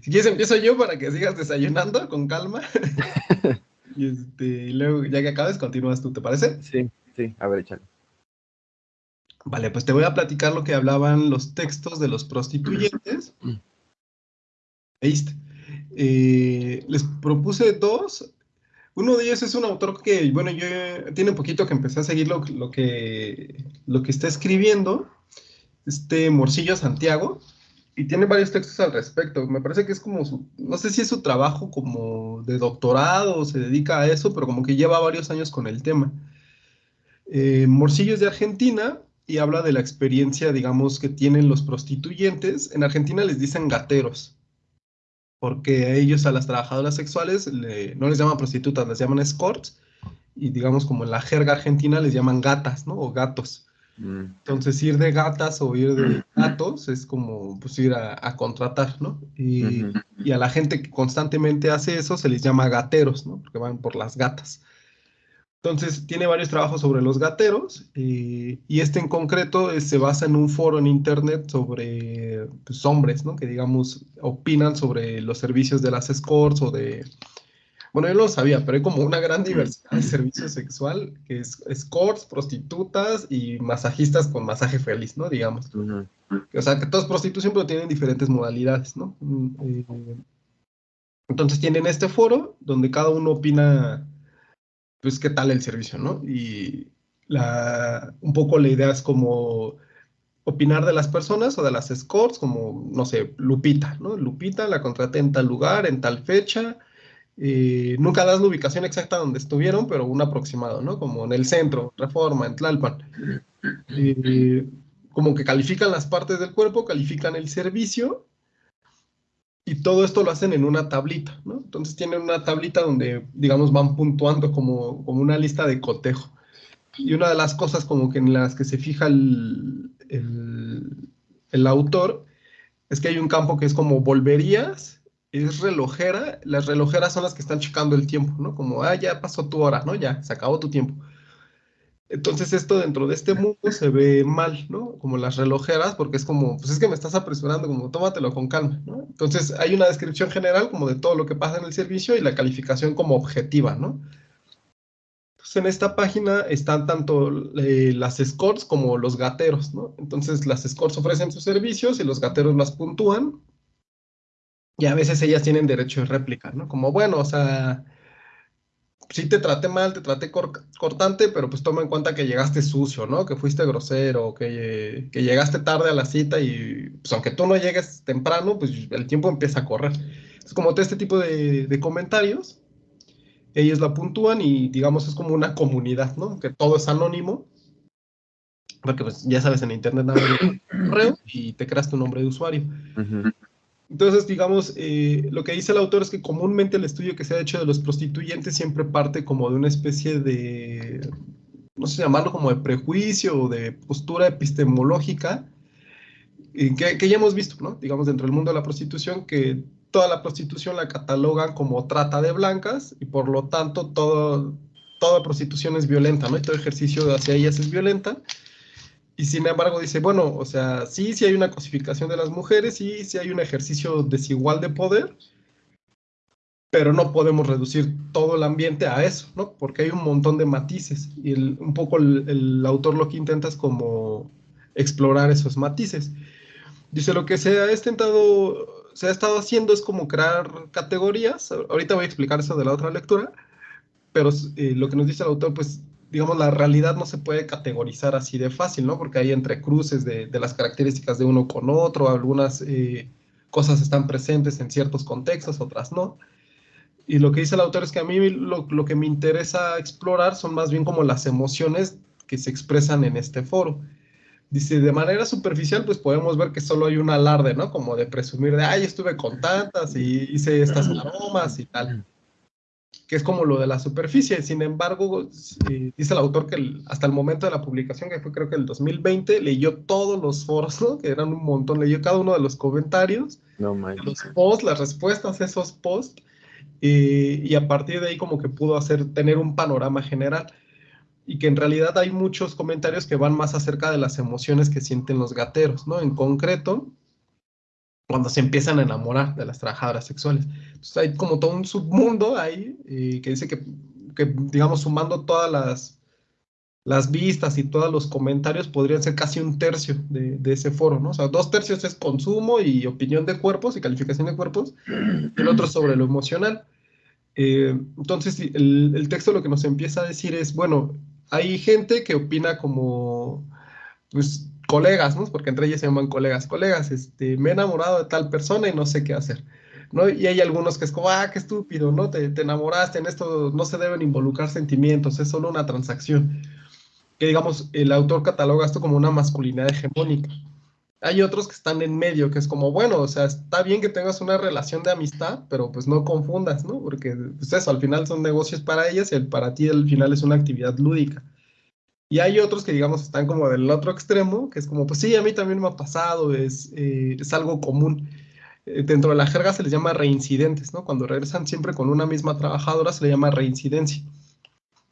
Si quieres empiezo yo para que sigas desayunando con calma. y, este, luego, ya que acabes, continúas tú, ¿te parece? Sí, sí, a ver, échale. Vale, pues te voy a platicar lo que hablaban los textos de los prostituyentes. Eh, les propuse dos. Uno de ellos es un autor que, bueno, yo tiene un poquito que empecé a seguir lo, que, lo que está escribiendo, este Morcillo Santiago, y tiene varios textos al respecto. Me parece que es como su, no sé si es su trabajo como de doctorado o se dedica a eso, pero como que lleva varios años con el tema. Eh, Morcillo es de Argentina y habla de la experiencia, digamos, que tienen los prostituyentes. En Argentina les dicen gateros porque a ellos, a las trabajadoras sexuales, no les llaman prostitutas, les llaman escorts, y digamos como en la jerga argentina les llaman gatas, ¿no? O gatos. Mm. Entonces ir de gatas o ir de gatos es como pues ir a, contratar, ¿no? Y, y, a la gente que constantemente hace eso se les llama gateros, ¿no? Porque van por las gatas. Entonces, tiene varios trabajos sobre los gateros eh, y este en concreto eh, se basa en un foro en internet sobre pues, hombres, ¿no? Que digamos opinan sobre los servicios de las escorts o de... Bueno, yo no lo sabía, pero hay como una gran diversidad de servicios sexual, que es escorts, prostitutas y masajistas con masaje feliz, ¿no? Digamos. O sea, que todas prostitución, pero tienen diferentes modalidades, ¿no? Mm, eh, entonces tienen este foro donde cada uno opina pues qué tal el servicio, ¿no? Y la, un poco la idea es como opinar de las personas o de las escorts, como, no sé, Lupita, ¿no? Lupita la contraté en tal lugar, en tal fecha, nunca das la ubicación exacta donde estuvieron, pero un aproximado, ¿no? Como en el centro, Reforma, en Tlalpan. Como que califican las partes del cuerpo, califican el servicio y todo esto lo hacen en una tablita, ¿no? Entonces tienen una tablita donde, digamos, van puntuando como, como una lista de cotejo. Y una de las cosas como que en las que se fija el, el, autor es que hay un campo que es como volverías, es relojera, las relojeras son las que están checando el tiempo, ¿no? Como, ah, ya pasó tu hora, ¿no? Ya, se acabó tu tiempo. Entonces esto dentro de este mundo se ve mal, ¿no? Como las relojeras, porque es como, pues es que me estás apresurando, como tómatelo con calma, ¿no? Entonces hay una descripción general como de todo lo que pasa en el servicio y la calificación como objetiva, ¿no? Entonces en esta página están tanto eh, las escorts como los gateros, ¿no? Entonces las escorts ofrecen sus servicios y los gateros las puntúan y a veces ellas tienen derecho de réplica, ¿no? Como, bueno, o sea sí te traté mal, te traté cortante, pero pues toma en cuenta que llegaste sucio, ¿no? Que fuiste grosero, que, que, llegaste tarde a la cita y pues aunque tú no llegues temprano, pues el tiempo empieza a correr. Es como todo este tipo de, de comentarios, ellos la puntúan y digamos es como una comunidad, ¿no? Que todo es anónimo, porque pues ya sabes, en internet nada un correo y te creas tu nombre de usuario. Entonces, digamos, eh, lo que dice el autor es que comúnmente el estudio que se ha hecho de los prostituyentes siempre parte como de una especie de, no sé llamarlo como de prejuicio o de postura epistemológica, que, que, ya hemos visto, ¿no? Digamos, dentro del mundo de la prostitución, que toda la prostitución la catalogan como trata de blancas y por lo tanto todo, toda prostitución es violenta, ¿no? Todo ejercicio hacia ellas es violenta. Y sin embargo dice, bueno, o sea, sí, sí hay una cosificación de las mujeres, sí, sí hay un ejercicio desigual de poder, pero no podemos reducir todo el ambiente a eso, ¿no? Porque hay un montón de matices y un poco el, autor lo que intenta es como explorar esos matices. Dice, lo que se ha intentado, se ha estado haciendo es como crear categorías, ahorita voy a explicar eso de la otra lectura, pero eh, lo que nos dice el autor, pues digamos, la realidad no se puede categorizar así de fácil, ¿no? Porque hay entrecruces de, de las características de uno con otro, algunas eh, cosas están presentes en ciertos contextos, otras no. Y lo que dice el autor es que a mí lo, lo, que me interesa explorar son más bien como las emociones que se expresan en este foro. Dice, de manera superficial, pues podemos ver que solo hay un alarde, ¿no? Como de presumir de, ay, estuve con tantas y hice estas aromas y tal que es como lo de la superficie. Sin embargo, dice el autor que hasta el momento de la publicación, que fue creo que el 2020, leyó todos los foros, ¿no? que eran un montón, leyó cada uno de los comentarios, los posts, las respuestas a esos posts, y a partir de ahí como que pudo hacer, tener un panorama general. Y que en realidad hay muchos comentarios que van más acerca de las emociones que sienten los gateros, ¿no? En concreto, cuando se empiezan a enamorar de las trabajadoras sexuales. Entonces hay como todo un submundo ahí eh, que dice que, que, digamos, sumando todas las, las vistas y todos los comentarios podrían ser casi un tercio de, de, ese foro, ¿no? O sea, dos tercios es consumo y opinión de cuerpos y calificación de cuerpos, el otro sobre lo emocional. Eh, entonces, el, el, texto lo que nos empieza a decir es, bueno, hay gente que opina como, pues, colegas, ¿no? Porque entre ellas se llaman colegas, colegas, este, me he enamorado de tal persona y no sé qué hacer, ¿no? Y hay algunos que es como, ah, qué estúpido, ¿no? Te, te enamoraste, en esto no se deben involucrar sentimientos, es solo una transacción. Que digamos, el autor cataloga esto como una masculinidad hegemónica. Hay otros que están en medio, que es como, bueno, o sea, está bien que tengas una relación de amistad, pero pues no confundas, ¿no? Porque pues eso, al final son negocios para ellas y el para ti al final es una actividad lúdica. Y hay otros que, digamos, están como del otro extremo, que es como, pues sí, a mí también me ha pasado, es, eh, es algo común. Eh, dentro de la jerga se les llama reincidentes, ¿no? Cuando regresan siempre con una misma trabajadora se le llama reincidencia.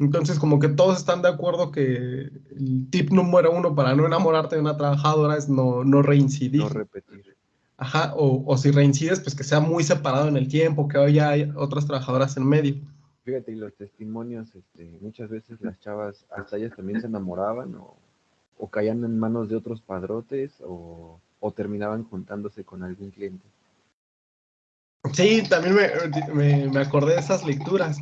Entonces, como que todos están de acuerdo que el tip número uno para no enamorarte de una trabajadora es no, no reincidir. No repetir. Ajá, o, o si reincides, pues que sea muy separado en el tiempo, que haya otras trabajadoras en medio. Fíjate, y los testimonios, este, muchas veces las chavas, hasta ellas también se enamoraban o, o caían en manos de otros padrotes o, o, terminaban juntándose con algún cliente. Sí, también me, me, me, acordé de esas lecturas.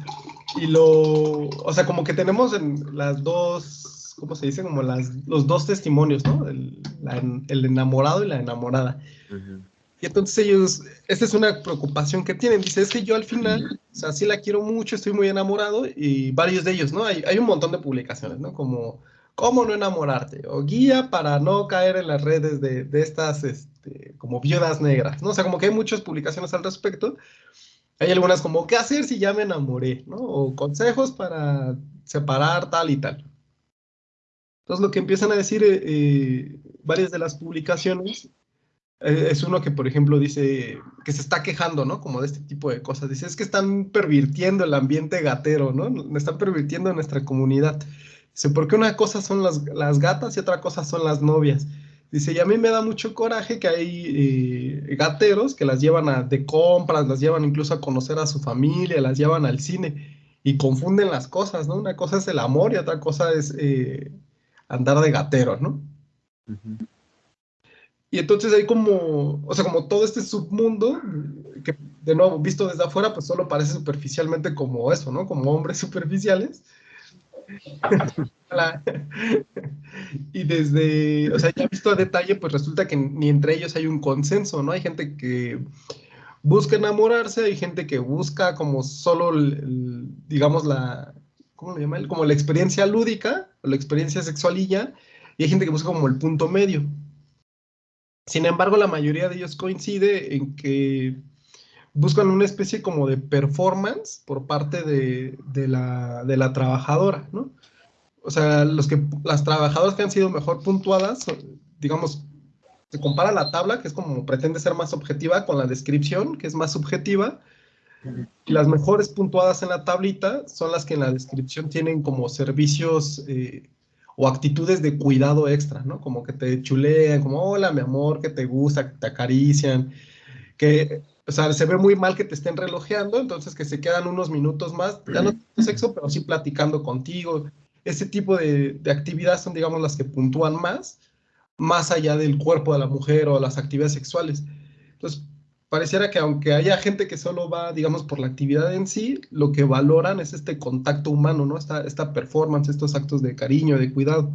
Y lo, o sea, como que tenemos en las dos, ¿cómo se dice? Como las, los dos testimonios, ¿no? El, la, el enamorado y la enamorada. Uh -huh. Y entonces ellos, esta es una preocupación que tienen. Dice, es que yo al final, o sea, sí la quiero mucho, estoy muy enamorado, y varios de ellos, ¿no? Hay, hay un montón de publicaciones, ¿no? Como, ¿cómo no enamorarte? O guía para no caer en las redes de, de estas, este, como viudas negras, ¿no? O sea, como que hay muchas publicaciones al respecto. Hay algunas como, ¿qué hacer si ya me enamoré? ¿no? O consejos para separar tal y tal. Entonces, lo que empiezan a decir eh, eh, varias de las publicaciones es uno que, por ejemplo, dice que se está quejando, ¿no? Como de este tipo de cosas. Dice, es que están pervirtiendo el ambiente gatero, ¿no? Están pervirtiendo nuestra comunidad. Dice, porque una cosa son las, las gatas y otra cosa son las novias. Dice, y a mí me da mucho coraje que hay eh, gateros que las llevan a, de compras, las llevan incluso a conocer a su familia, las llevan al cine y confunden las cosas, ¿no? Una cosa es el amor y otra cosa es eh, andar de gatero, ¿no? Uh. Y entonces hay como, o sea, como todo este submundo, que de nuevo, visto desde afuera, pues solo parece superficialmente como eso, ¿no? Como hombres superficiales. y desde, o sea, ya visto a detalle, pues resulta que ni entre ellos hay un consenso, ¿no? Hay gente que busca enamorarse, hay gente que busca como solo, el, el, digamos, la, ¿cómo lo llama? Como la experiencia lúdica, o la experiencia sexualilla, y hay gente que busca como el punto medio. Sin embargo, la mayoría de ellos coincide en que buscan una especie como de performance por parte de, de, la, de la, trabajadora, ¿no? O sea, los que, las trabajadoras que han sido mejor puntuadas, digamos, se compara la tabla, que es como pretende ser más objetiva, con la descripción, que es más subjetiva, y las mejores puntuadas en la tablita son las que en la descripción tienen como servicios eh, o actitudes de cuidado extra, ¿no? Como que te chulean, como, hola, mi amor, que te gusta, que te acarician, que, o sea, se ve muy mal que te estén relojeando, entonces que se quedan unos minutos más, ya no sexo, pero sí platicando contigo. Ese tipo de, de actividades son, digamos, las que puntúan más, más allá del cuerpo de la mujer o las actividades sexuales. Entonces, pareciera que aunque haya gente que solo va, digamos, por la actividad en sí, lo que valoran es este contacto humano, ¿no? Esta, esta performance, estos actos de cariño, de cuidado.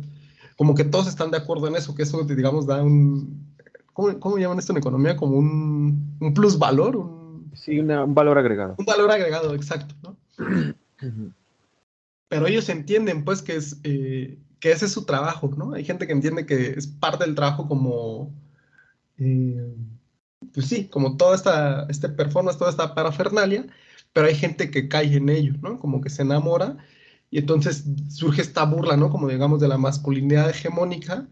Como que todos están de acuerdo en eso, que eso, digamos, da un... ¿Cómo, cómo llaman esto en economía? Como un, un plus valor. Un, sí, una, un valor agregado. Un valor agregado, exacto, ¿no? Pero ellos entienden, pues, que, es, eh, que ese es su trabajo, ¿no? Hay gente que entiende que es parte del trabajo como... Eh, pues sí, como toda esta este performance, toda esta parafernalia, pero hay gente que cae en ello, ¿no? Como que se enamora y entonces surge esta burla, ¿no? Como digamos de la masculinidad hegemónica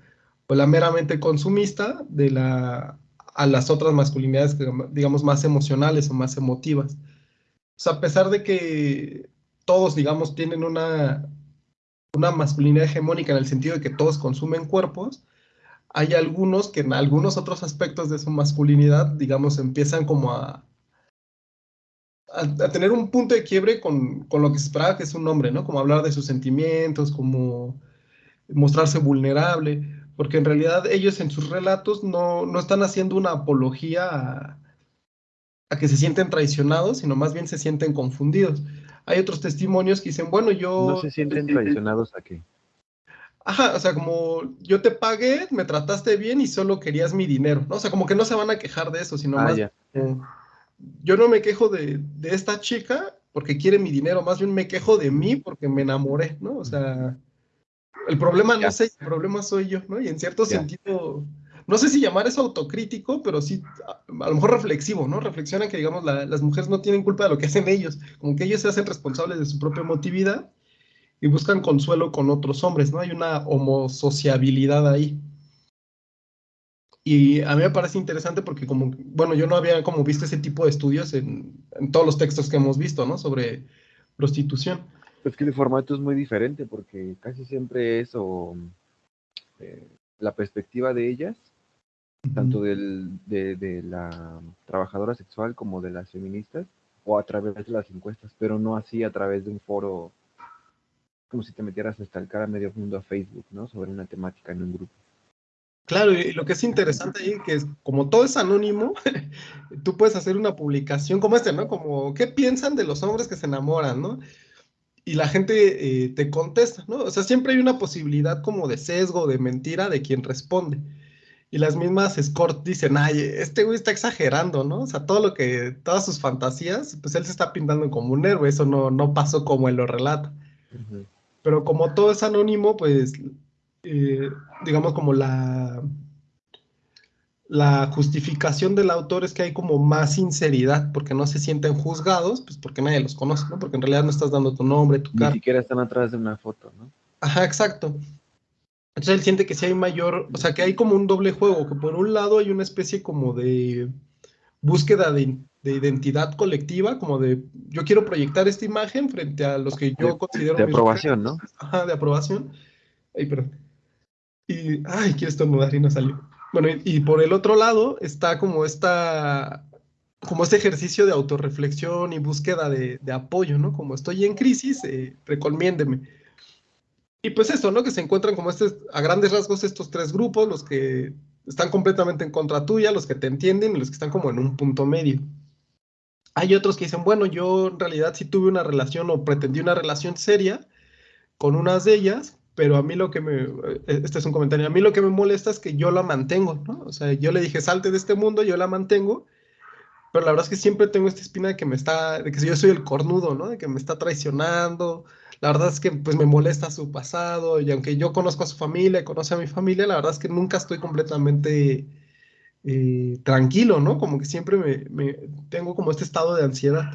o la meramente consumista de la, a las otras masculinidades, digamos, más emocionales o más emotivas. O a pesar de que todos, digamos, tienen una, una masculinidad hegemónica en el sentido de que todos consumen cuerpos, hay algunos que en algunos otros aspectos de su masculinidad, digamos, empiezan como a, a, tener un punto de quiebre con, con, lo que se esperaba que es un hombre, ¿no? Como hablar de sus sentimientos, como mostrarse vulnerable, porque en realidad ellos en sus relatos no, no están haciendo una apología a, a, que se sienten traicionados, sino más bien se sienten confundidos. Hay otros testimonios que dicen, bueno, yo... No se sienten traicionados a qué. Ajá, o sea, como yo te pagué, me trataste bien y solo querías mi dinero, ¿no? O sea, como que no se van a quejar de eso, sino ah, más... yo no me quejo de, de, esta chica porque quiere mi dinero, más bien me quejo de mí porque me enamoré, ¿no? O sea, el problema no sé, el problema soy yo, ¿no? Y en cierto sentido, no sé si llamar eso autocrítico, pero sí, a, lo mejor reflexivo, ¿no? Reflexionan que, digamos, las mujeres no tienen culpa de lo que hacen ellos, como que ellos se hacen responsables de su propia emotividad y buscan consuelo con otros hombres, ¿no? Hay una homosociabilidad ahí. Y a mí me parece interesante porque como, bueno, yo no había como visto ese tipo de estudios en, todos los textos que hemos visto, ¿no? Sobre prostitución. Es que el formato es muy diferente porque casi siempre es eh, la perspectiva de ellas, tanto del, de, de, la trabajadora sexual como de las feministas, o a través de las encuestas, pero no así a través de un foro como si te metieras a estalcar a medio mundo a Facebook, ¿no? Sobre una temática en un grupo. Claro, y lo que es interesante ahí, que es como todo es anónimo, tú puedes hacer una publicación como esta, ¿no? Como, ¿qué piensan de los hombres que se enamoran, ¿no? Y la gente eh, te contesta, ¿no? O sea, siempre hay una posibilidad como de sesgo, de mentira de quien responde. Y las mismas escort dicen, ay, este güey está exagerando, ¿no? O sea, todo lo que, todas sus fantasías, pues él se está pintando como un héroe, eso no, no pasó como él lo relata. Pero como todo es anónimo, pues, eh, digamos como la, la justificación del autor es que hay como más sinceridad, porque no se sienten juzgados, pues porque nadie los conoce, ¿no? Porque en realidad no estás dando tu nombre, tu cara. Ni siquiera están atrás de una foto, ¿no? Ajá, exacto. Entonces él siente que sí hay mayor, o sea, que hay como un doble juego, que por un lado hay una especie como de búsqueda de, de identidad colectiva, como de yo quiero proyectar esta imagen frente a los que yo considero... De aprobación, ¿no? Ajá, de aprobación. Ay, perdón. Y, ay, quiero estornudar y no salió. Bueno, y, por el otro lado está como esta, como este ejercicio de autorreflexión y búsqueda de, de apoyo, ¿no? Como estoy en crisis, eh, recomiéndeme. Y pues eso, ¿no? Que se encuentran como este, a grandes rasgos estos tres grupos, los que están completamente en contra tuya, los que te entienden y los que están como en un punto medio. Hay otros que dicen, bueno, yo en realidad sí tuve una relación o pretendí una relación seria con unas de ellas, pero a mí lo que me, eh, este es un comentario, a mí lo que me molesta es que yo la mantengo, ¿no? O sea, yo le dije, salte de este mundo, yo la mantengo, pero la verdad es que siempre tengo esta espina de que me está, de que yo soy el cornudo, ¿no? De que me está traicionando, la verdad es que pues me molesta su pasado, y aunque yo conozco a su familia, conoce a mi familia, la verdad es que nunca estoy completamente eh, tranquilo, ¿no? Como que siempre me, tengo como este estado de ansiedad.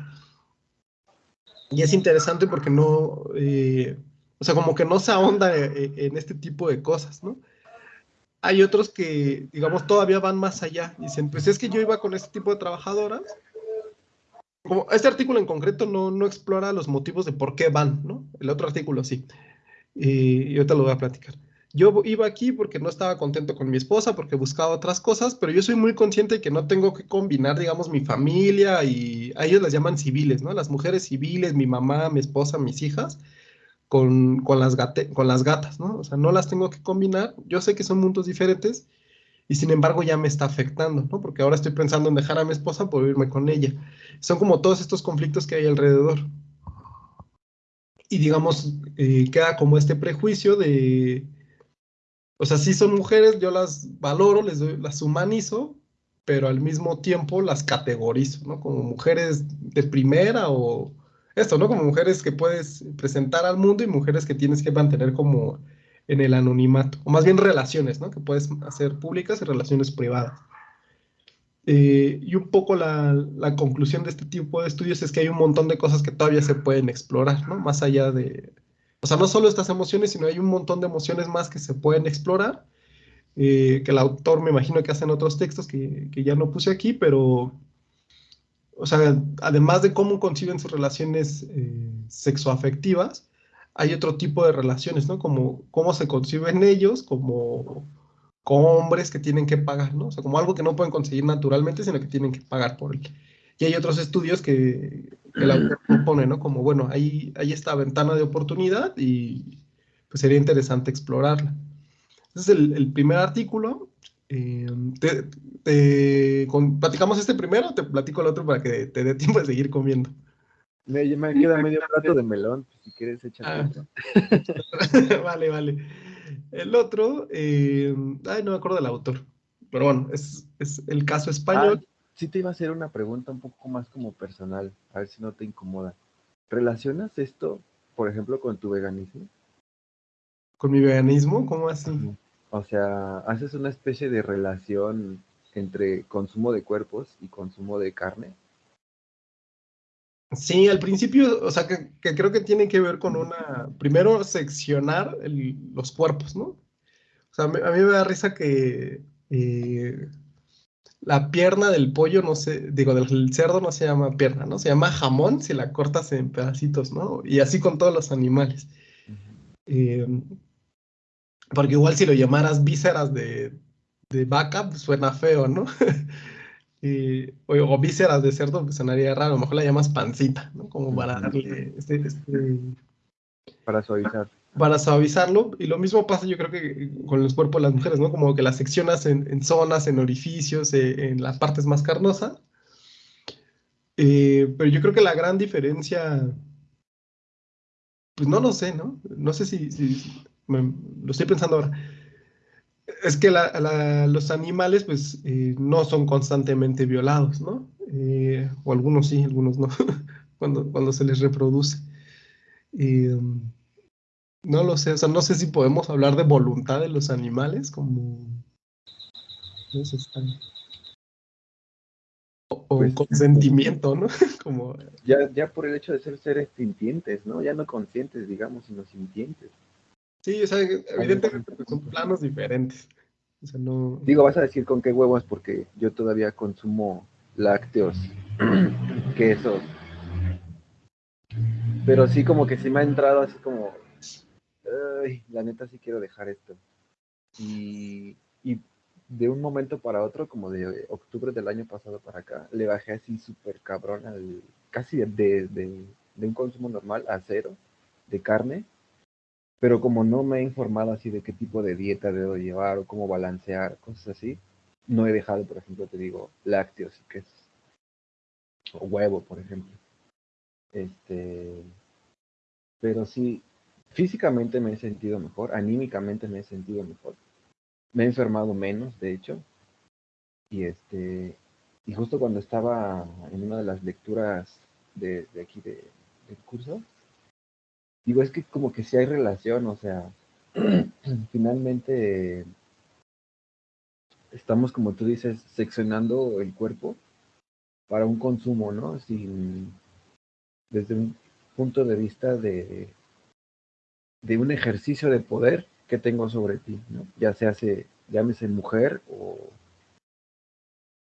Y es interesante porque no, eh, o sea, como que no se ahonda eh, en este tipo de cosas, ¿no? Hay otros que, digamos, todavía van más allá. Dicen, pues es que yo iba con este tipo de trabajadoras. Como este artículo en concreto no, no explora los motivos de por qué van, ¿no? El otro artículo sí. y ahorita lo voy a platicar yo iba aquí porque no estaba contento con mi esposa, porque buscaba otras cosas, pero yo soy muy consciente de que no tengo que combinar, digamos, mi familia y a ellos las llaman civiles, ¿no? Las mujeres civiles, mi mamá, mi esposa, mis hijas, con, con, las, con las gatas, ¿no? O sea, no las tengo que combinar. Yo sé que son mundos diferentes y sin embargo ya me está afectando, ¿no? Porque ahora estoy pensando en dejar a mi esposa por irme con ella. Son como todos estos conflictos que hay alrededor. Y digamos, eh, queda como este prejuicio de o sea, sí son mujeres, yo las valoro, les doy, las humanizo, pero al mismo tiempo las categorizo, ¿no? Como mujeres de primera o esto, ¿no? Como mujeres que puedes presentar al mundo y mujeres que tienes que mantener como en el anonimato, o más bien relaciones, ¿no? Que puedes hacer públicas y relaciones privadas. Eh, y un poco la, la, conclusión de este tipo de estudios es que hay un montón de cosas que todavía se pueden explorar, ¿no? Más allá de, o sea, no solo estas emociones, sino hay un montón de emociones más que se pueden explorar, eh, que el autor me imagino que hace en otros textos que, ya no puse aquí, pero, o sea, además de cómo conciben sus relaciones eh, sexoafectivas, hay otro tipo de relaciones, ¿no? Como cómo se conciben ellos, como, combres que tienen que pagar, ¿no? O sea, como algo que no pueden conseguir naturalmente, sino que tienen que pagar por él. Y hay otros estudios que, el autor propone, ¿no? Como, bueno, ahí hay esta ventana de oportunidad y pues sería interesante explorarla. Ese es el, primer artículo. Eh, te, ¿Platicamos este primero o te platico el otro para que te dé tiempo de seguir comiendo? Me, queda medio plato de melón, si quieres echar. Ah. vale, vale. El otro, eh, ay, no me acuerdo del autor, pero bueno, es, el caso español. Ah, sí te iba a hacer una pregunta un poco más como personal, a ver si no te incomoda. ¿Relacionas esto, por ejemplo, con tu veganismo? ¿Con mi veganismo? ¿Cómo así? O sea, haces una especie de relación entre consumo de cuerpos y consumo de carne. Sí, al principio, o sea, que, creo que tiene que ver con una, primero seccionar los cuerpos, ¿no? O sea, a mí, me da risa que eh, la pierna del pollo, no sé, digo, del cerdo no se llama pierna, ¿no? Se llama jamón si la cortas en pedacitos, ¿no? Y así con todos los animales. Eh, porque igual si lo llamaras vísceras de, de vaca, pues suena feo, ¿no? y, o, vísceras de cerdo, pues sonaría raro. A lo mejor la llamas pancita, ¿no? Como para darle este, este, Para suavizar. Para suavizarlo. Y lo mismo pasa, yo creo que con los cuerpos de las mujeres, ¿no? Como que las seccionas en, zonas, en orificios, eh, en las partes más carnosas. Eh, pero yo creo que la gran diferencia, pues no lo sé, ¿no? No sé si, lo estoy pensando ahora es que los animales pues eh, no son constantemente violados, ¿no? Eh, o algunos sí, algunos no, cuando, cuando se les reproduce. No lo sé, o sea, no sé si podemos hablar de voluntad de los animales como... No sé, o, pues, consentimiento, ¿no? como... Ya, ya por el hecho de ser seres sintientes, ¿no? Ya no conscientes, digamos, sino sintientes. Sí, o sea, evidentemente pues, son planos diferentes. O sea, no... Digo, vas a decir con qué huevos porque yo todavía consumo lácteos, quesos. Pero sí como que sí me ha entrado así como, ay, la neta sí quiero dejar esto. Y, y de un momento para otro, como de octubre del año pasado para acá, le bajé así súper cabrón al, casi de, de, de un consumo normal a cero de carne pero como no me he informado así de qué tipo de dieta debo llevar o cómo balancear, cosas así, no he dejado, por ejemplo, te digo, lácteos. O huevo, por ejemplo. Este, pero sí, físicamente me he sentido mejor, anímicamente me he sentido mejor. Me he enfermado menos, de hecho. Y este, y justo cuando estaba en una de las lecturas de, aquí de, del curso, digo, es que como que sí hay relación, o sea, finalmente estamos, como tú dices, seccionando el cuerpo para un consumo, ¿no? Sin, desde un punto de vista de, de un ejercicio de poder que tengo sobre ti, ¿no? Ya se hace, llámese mujer o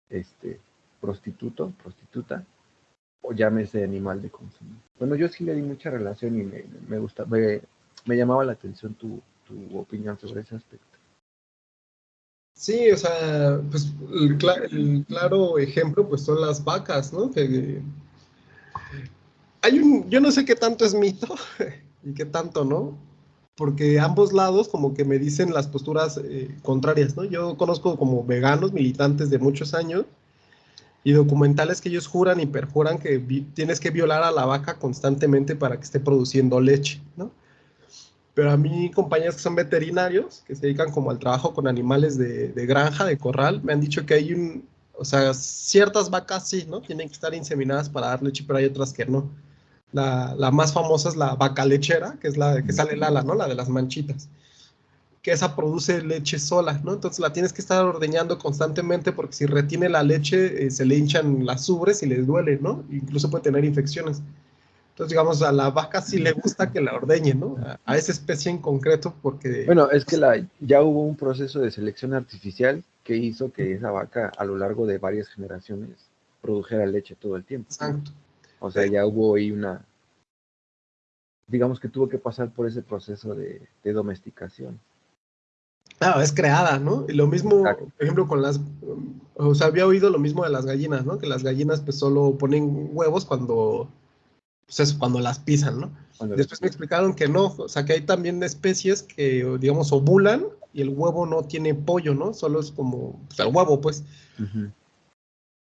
este prostituto, prostituta, o llámese animal de consumo. Bueno, yo sí le di mucha relación y me, me gusta, me, llamaba la atención tu, tu, opinión sobre ese aspecto. Sí, o sea, pues el, claro ejemplo pues son las vacas, ¿no? Hay un, yo no sé qué tanto es mito y qué tanto no, porque ambos lados como que me dicen las posturas eh, contrarias, ¿no? Yo conozco como veganos, militantes de muchos años, y documentales que ellos juran y perjuran que tienes que violar a la vaca constantemente para que esté produciendo leche, ¿no? Pero a mí, compañeros que son veterinarios, que se dedican como al trabajo con animales de, granja, de corral, me han dicho que hay un, o sea, ciertas vacas sí, ¿no? Tienen que estar inseminadas para dar leche, pero hay otras que no. La, la más famosa es la vaca lechera, que es la que sale el ala, ¿no? La de las manchitas que esa produce leche sola, ¿no? Entonces la tienes que estar ordeñando constantemente porque si retiene la leche eh, se le hinchan las ubres y le duele, ¿no? Incluso puede tener infecciones. Entonces, digamos, a la vaca sí le gusta que la ordeñe, ¿no? A, esa especie en concreto porque... Bueno, es que la, ya hubo un proceso de selección artificial que hizo que esa vaca a lo largo de varias generaciones produjera leche todo el tiempo. Exacto. O sea, ya hubo ahí una... Digamos que tuvo que pasar por ese proceso de domesticación. Ah, es creada, ¿no? Y lo mismo, por ejemplo, con las, o sea, había oído lo mismo de las gallinas, ¿no? Que las gallinas pues solo ponen huevos cuando, pues eso, cuando las pisan, ¿no? Después me explicaron que no, o sea, que hay también especies que, digamos, ovulan y el huevo no tiene pollo, ¿no? Solo es como, pues el huevo, pues.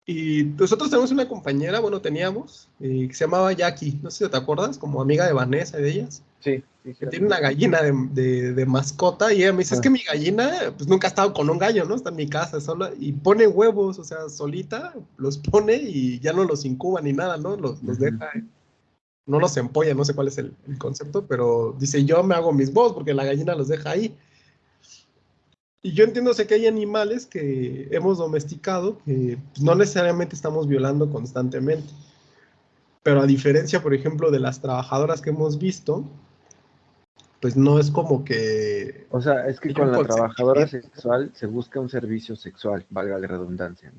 Y nosotros tenemos una compañera, bueno, teníamos, eh, que se llamaba Jackie, no sé si te acuerdas, como amiga de Vanessa y de ellas. Sí. que tiene una gallina de, de, mascota y ella me dice, es que ah. mi gallina, pues nunca ha estado con un gallo, ¿no? Está en mi casa sola y pone huevos, o sea, solita, los pone y ya no los incuba ni nada, ¿no? Los, los deja, no los empolla, no sé cuál es el, el, concepto, pero dice, yo me hago mis huevos porque la gallina los deja ahí. Y yo entiendo sé que hay animales que hemos domesticado que pues, no necesariamente estamos violando constantemente. Pero a diferencia, por ejemplo, de las trabajadoras que hemos visto, pues no es como que... O sea, es que con la trabajadora sexual se busca un servicio sexual, valga la redundancia.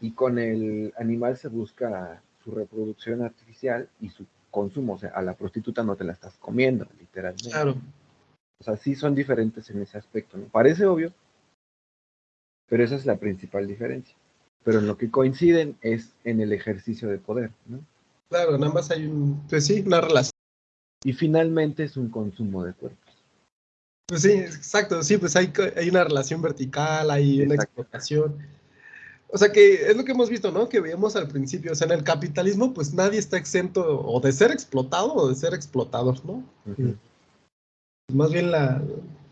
Y con el animal se busca su reproducción artificial y su consumo. O sea, a la prostituta no te la estás comiendo, literalmente. Claro. O sea, sí son diferentes en ese aspecto, ¿no? Parece obvio, pero esa es la principal diferencia. Pero en lo que coinciden es en el ejercicio de poder, ¿no? Claro, en ambas hay un, pues sí, una relación. Y finalmente es un consumo de cuerpos. Pues sí, exacto, sí, pues hay, hay una relación vertical, hay una explotación. O sea que es lo que hemos visto, ¿no? Que veíamos al principio, o sea, en el capitalismo, pues nadie está exento o de ser explotado o de ser explotador, ¿no? Más bien la,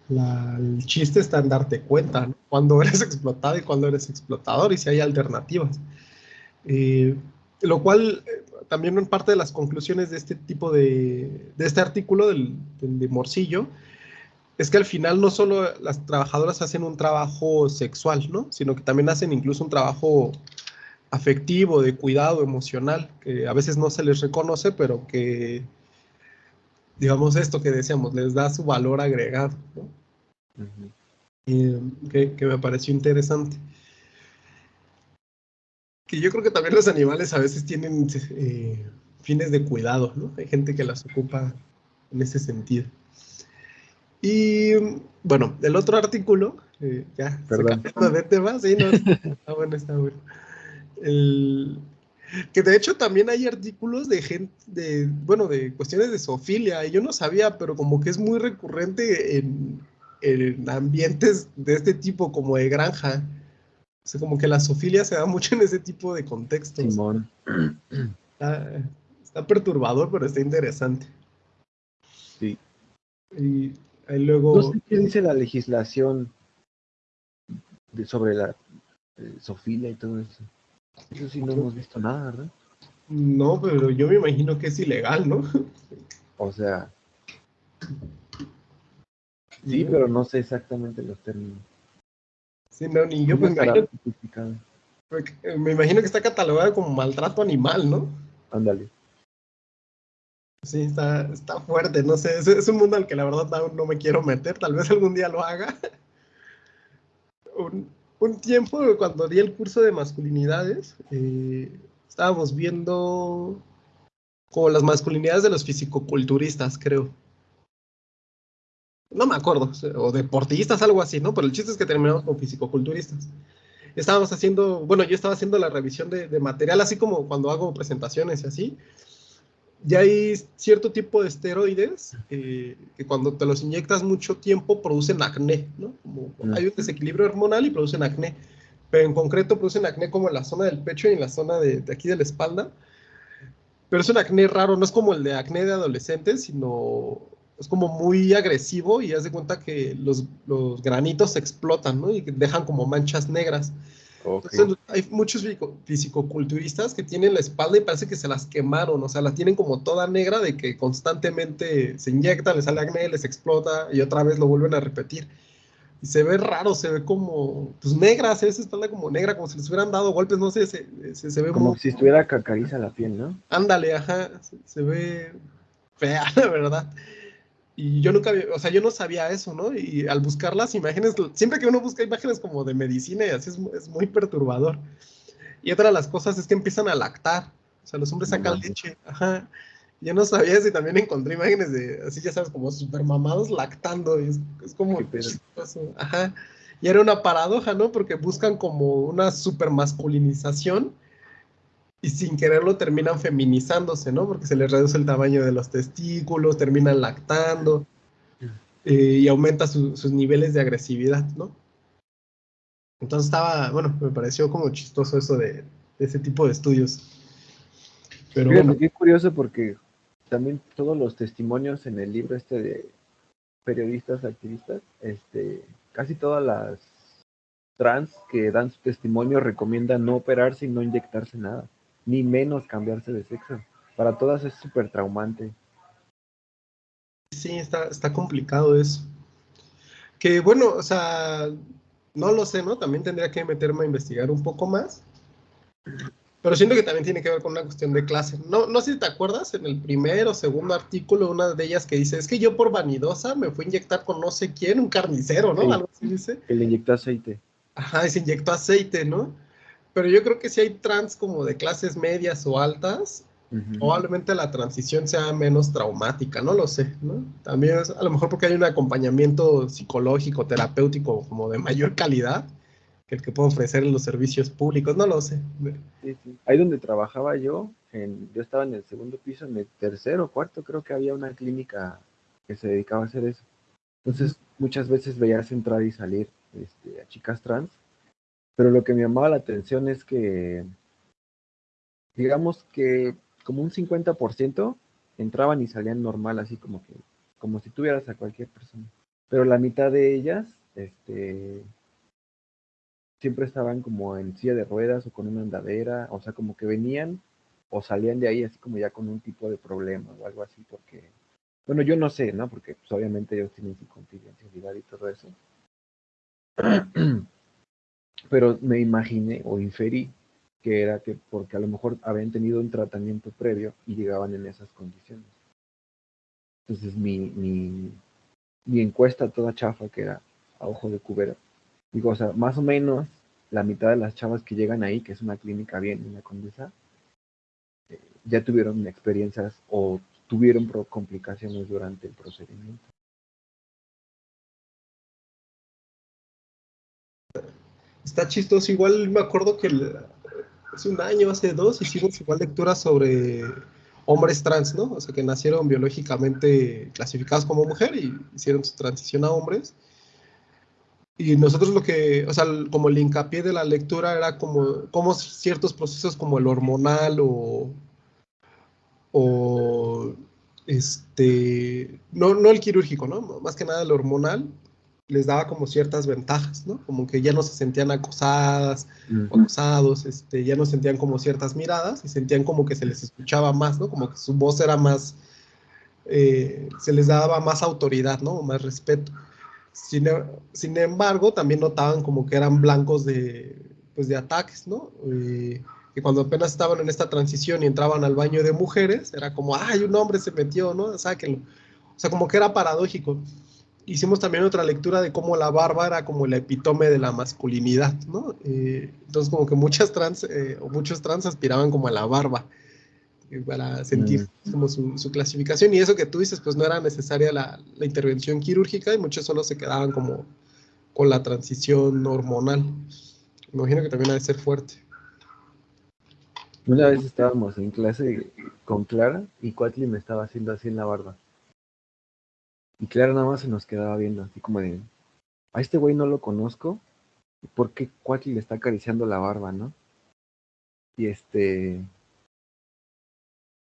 el chiste está en darte cuenta ¿no? cuando eres explotado y cuando eres explotador y si hay alternativas. Eh, lo cual eh, también en parte de las conclusiones de este tipo de, de este artículo del, de Morcillo es que al final no solo las trabajadoras hacen un trabajo sexual, ¿no? Sino que también hacen incluso un trabajo afectivo, de cuidado emocional, que a veces no se les reconoce, pero que digamos, esto que decíamos, les da su valor agregado, ¿no? que, me pareció interesante. Que yo creo que también los animales a veces tienen eh, fines de cuidado, ¿no? Hay gente que las ocupa en ese sentido. Y bueno, el otro artículo, eh, ya, Perdón. se de tema, sí, no, está bueno, está bueno. El, que de hecho también hay artículos de gente, de, bueno, de cuestiones de zoofilia, y yo no sabía, pero como que es muy recurrente en, ambientes de este tipo, como de granja. O sea, como que la zoofilia se da mucho en ese tipo de contextos. Simón. Está, perturbador, pero está interesante. Sí. Y luego... No sé qué dice la legislación sobre la eh, zoofilia y todo eso. Eso sí no hemos visto nada, ¿verdad? No, pero yo me imagino que es ilegal, ¿no? O sea. Sí, pero no sé exactamente los términos. Sí, no, ni yo me imagino. Me imagino que está catalogado como maltrato animal, ¿no? Ándale. Sí, está, está fuerte, no sé, es, un mundo al que la verdad aún no me quiero meter, tal vez algún día lo haga. un, un tiempo, cuando di el curso de masculinidades, eh, estábamos viendo como las masculinidades de los fisicoculturistas, creo. No me acuerdo, o deportistas, algo así, ¿no? Pero el chiste es que terminamos con fisicoculturistas. Estábamos haciendo, bueno, yo estaba haciendo la revisión de, de material, así como cuando hago presentaciones y así ya hay cierto tipo de esteroides eh, que cuando te los inyectas mucho tiempo producen acné, ¿no? Como hay un desequilibrio hormonal y producen acné, pero en concreto producen acné como en la zona del pecho y en la zona de, aquí de la espalda. Pero es un acné raro, no es como el de acné de adolescentes, sino es como muy agresivo y haz de cuenta que los, los granitos explotan, ¿no? Y dejan como manchas negras. Entonces, hay muchos fisicoculturistas que tienen la espalda y parece que se las quemaron, o sea, la tienen como toda negra de que constantemente se inyecta, les sale acné, les explota y otra vez lo vuelven a repetir. Y se ve raro, se ve como, pues negra, se ve esa espalda como negra, como si les hubieran dado golpes, no sé, se, se, ve como... si estuviera cacariza la piel, ¿no? Ándale, ajá, se ve fea, la verdad. Y yo nunca, o sea, yo no sabía eso, ¿no? Y al buscar las imágenes, siempre que uno busca imágenes como de medicina y así es, muy perturbador. Y otra de las cosas es que empiezan a lactar, o sea, los hombres sacan leche, ajá. Yo no sabía si también encontré imágenes de, así ya sabes, como super mamados lactando. Y es, es como... Ajá. Y era una paradoja, ¿no? Porque buscan como una super masculinización y sin quererlo terminan feminizándose, ¿no? Porque se les reduce el tamaño de los testículos, terminan lactando eh, y aumenta sus niveles de agresividad, ¿no? Entonces estaba, bueno, me pareció como chistoso eso de, ese tipo de estudios. Pero bueno. Es curioso porque también todos los testimonios en el libro este de periodistas, activistas, este, casi todas las trans que dan su testimonio recomiendan no operarse y no inyectarse nada ni menos cambiarse de sexo. Para todas es súper traumante. Sí, está, está complicado eso. Que bueno, o sea, no lo sé, ¿no? También tendría que meterme a investigar un poco más. Pero siento que también tiene que ver con una cuestión de clase. No, no sé si te acuerdas, en el primer o segundo artículo, una de ellas que dice, es que yo por vanidosa me fui a inyectar con no sé quién, un carnicero, ¿no? Algo así dice. Que le inyectó aceite. Ajá, y se inyectó aceite, ¿no? Pero yo creo que si hay trans como de clases medias o altas, probablemente la transición sea menos traumática, no lo sé, ¿no? También es a lo mejor porque hay un acompañamiento psicológico, terapéutico como de mayor calidad que el que puedo ofrecer en los servicios públicos, no lo sé. Sí, sí. Ahí donde trabajaba yo, en, yo estaba en el segundo piso, en el tercero, cuarto, creo que había una clínica que se dedicaba a hacer eso. Entonces, muchas veces veías entrar y salir este, a chicas trans pero lo que me llamaba la atención es que, digamos que como un 50% entraban y salían normal, así como que, como si tuvieras a cualquier persona. Pero la mitad de ellas, este, siempre estaban como en silla de ruedas o con una andadera, o sea, como que venían o salían de ahí así como ya con un tipo de problema o algo así, porque, bueno, yo no sé, ¿no? Porque pues, obviamente ellos tienen su confidencialidad y todo eso. pero me imaginé o inferí que era que porque a lo mejor habían tenido un tratamiento previo y llegaban en esas condiciones. Entonces mi, mi, encuesta toda chafa, que era a ojo de cubera, digo, o sea, más o menos la mitad de las chavas que llegan ahí, que es una clínica bien en la Condesa, eh, ya tuvieron experiencias o tuvieron complicaciones durante el procedimiento. Está chistoso. Igual me acuerdo que hace un año, hace dos, hicimos igual lectura sobre hombres trans, ¿no? O sea, que nacieron biológicamente clasificados como mujer y hicieron su transición a hombres. Y nosotros lo que, o sea, como el hincapié de la lectura era como, como ciertos procesos como el hormonal o, o este, no, no el quirúrgico, ¿no? Más que nada el hormonal, les daba como ciertas ventajas, ¿no? Como que ya no se sentían acosadas, acosados, este, ya no sentían como ciertas miradas y sentían como que se les escuchaba más, ¿no? Como que su voz era más, eh, se les daba más autoridad, ¿no? Más respeto. Sin, sin, embargo, también notaban como que eran blancos de, pues, de ataques, ¿no? Eh, que cuando apenas estaban en esta transición y entraban al baño de mujeres, era como, ay, un hombre se metió, ¿no? Sáquenlo. O sea, como que era paradójico hicimos también otra lectura de cómo la barba era como el epítome de la masculinidad, ¿no? Eh, entonces como que muchas trans eh, o muchos trans aspiraban como a la barba eh, para sentir mm. como su, clasificación y eso que tú dices pues no era necesaria la, la, intervención quirúrgica y muchos solo se quedaban como con la transición hormonal. Me imagino que también ha de ser fuerte. Una vez estábamos en clase con Clara y Cuatli me estaba haciendo así en la barba. Y Clara nada más se nos quedaba viendo, así como de, a este güey no lo conozco, ¿por qué Cuatli le está acariciando la barba, no? Y este...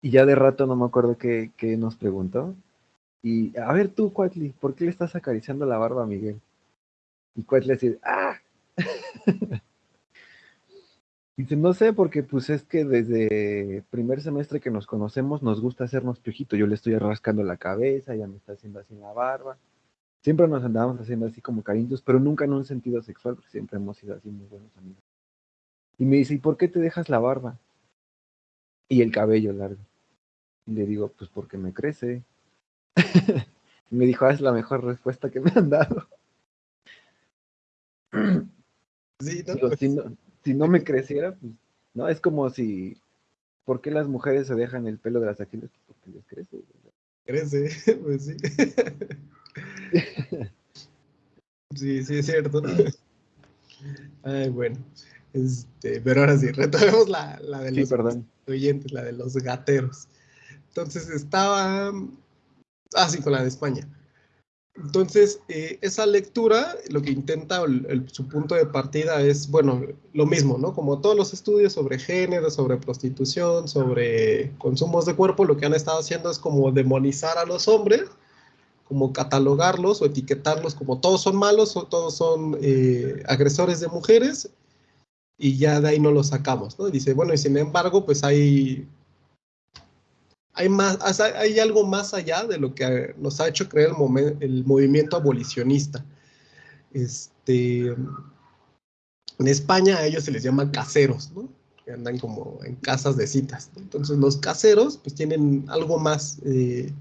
Y ya de rato no me acuerdo qué, qué nos preguntó. Y, a ver tú, Cuatli, ¿por qué le estás acariciando la barba a Miguel? Y Cuatli así, ¡ah! Dice, no sé, porque pues es que desde primer semestre que nos conocemos nos gusta hacernos piojito. Yo le estoy rascando la cabeza, ella me está haciendo así la barba. Siempre nos andábamos haciendo así como cariños, pero nunca en un sentido sexual, porque siempre hemos sido así muy buenos amigos. Y me dice, ¿y por qué te dejas la barba? Y el cabello largo. Y le digo, pues porque me crece. y me dijo, ah, es la mejor respuesta que me han dado. Sí, no, si no, si no me creciera, pues, no, es como si, ¿por qué las mujeres se dejan el pelo de las axilas? Porque les crece. Crece, pues sí. sí, sí, es cierto. Ay, bueno. Este, pero ahora sí, retomemos la, la de los perdón. oyentes, la de los gateros. Entonces estaba, ah, sí, con la de España. Entonces, eh, esa lectura, lo que intenta, su punto de partida es, bueno, lo mismo, ¿no? Como todos los estudios sobre género, sobre prostitución, sobre consumos de cuerpo, lo que han estado haciendo es como demonizar a los hombres, como catalogarlos o etiquetarlos como todos son malos o todos son eh, agresores de mujeres y ya de ahí no los sacamos, ¿no? Dice, bueno, y sin embargo, pues hay hay, más, hay algo más allá de lo que nos ha hecho creer el, movimiento abolicionista. Este, en España a ellos se les llama caseros, ¿no? que andan como en casas de citas. Entonces los caseros pues tienen algo más eh,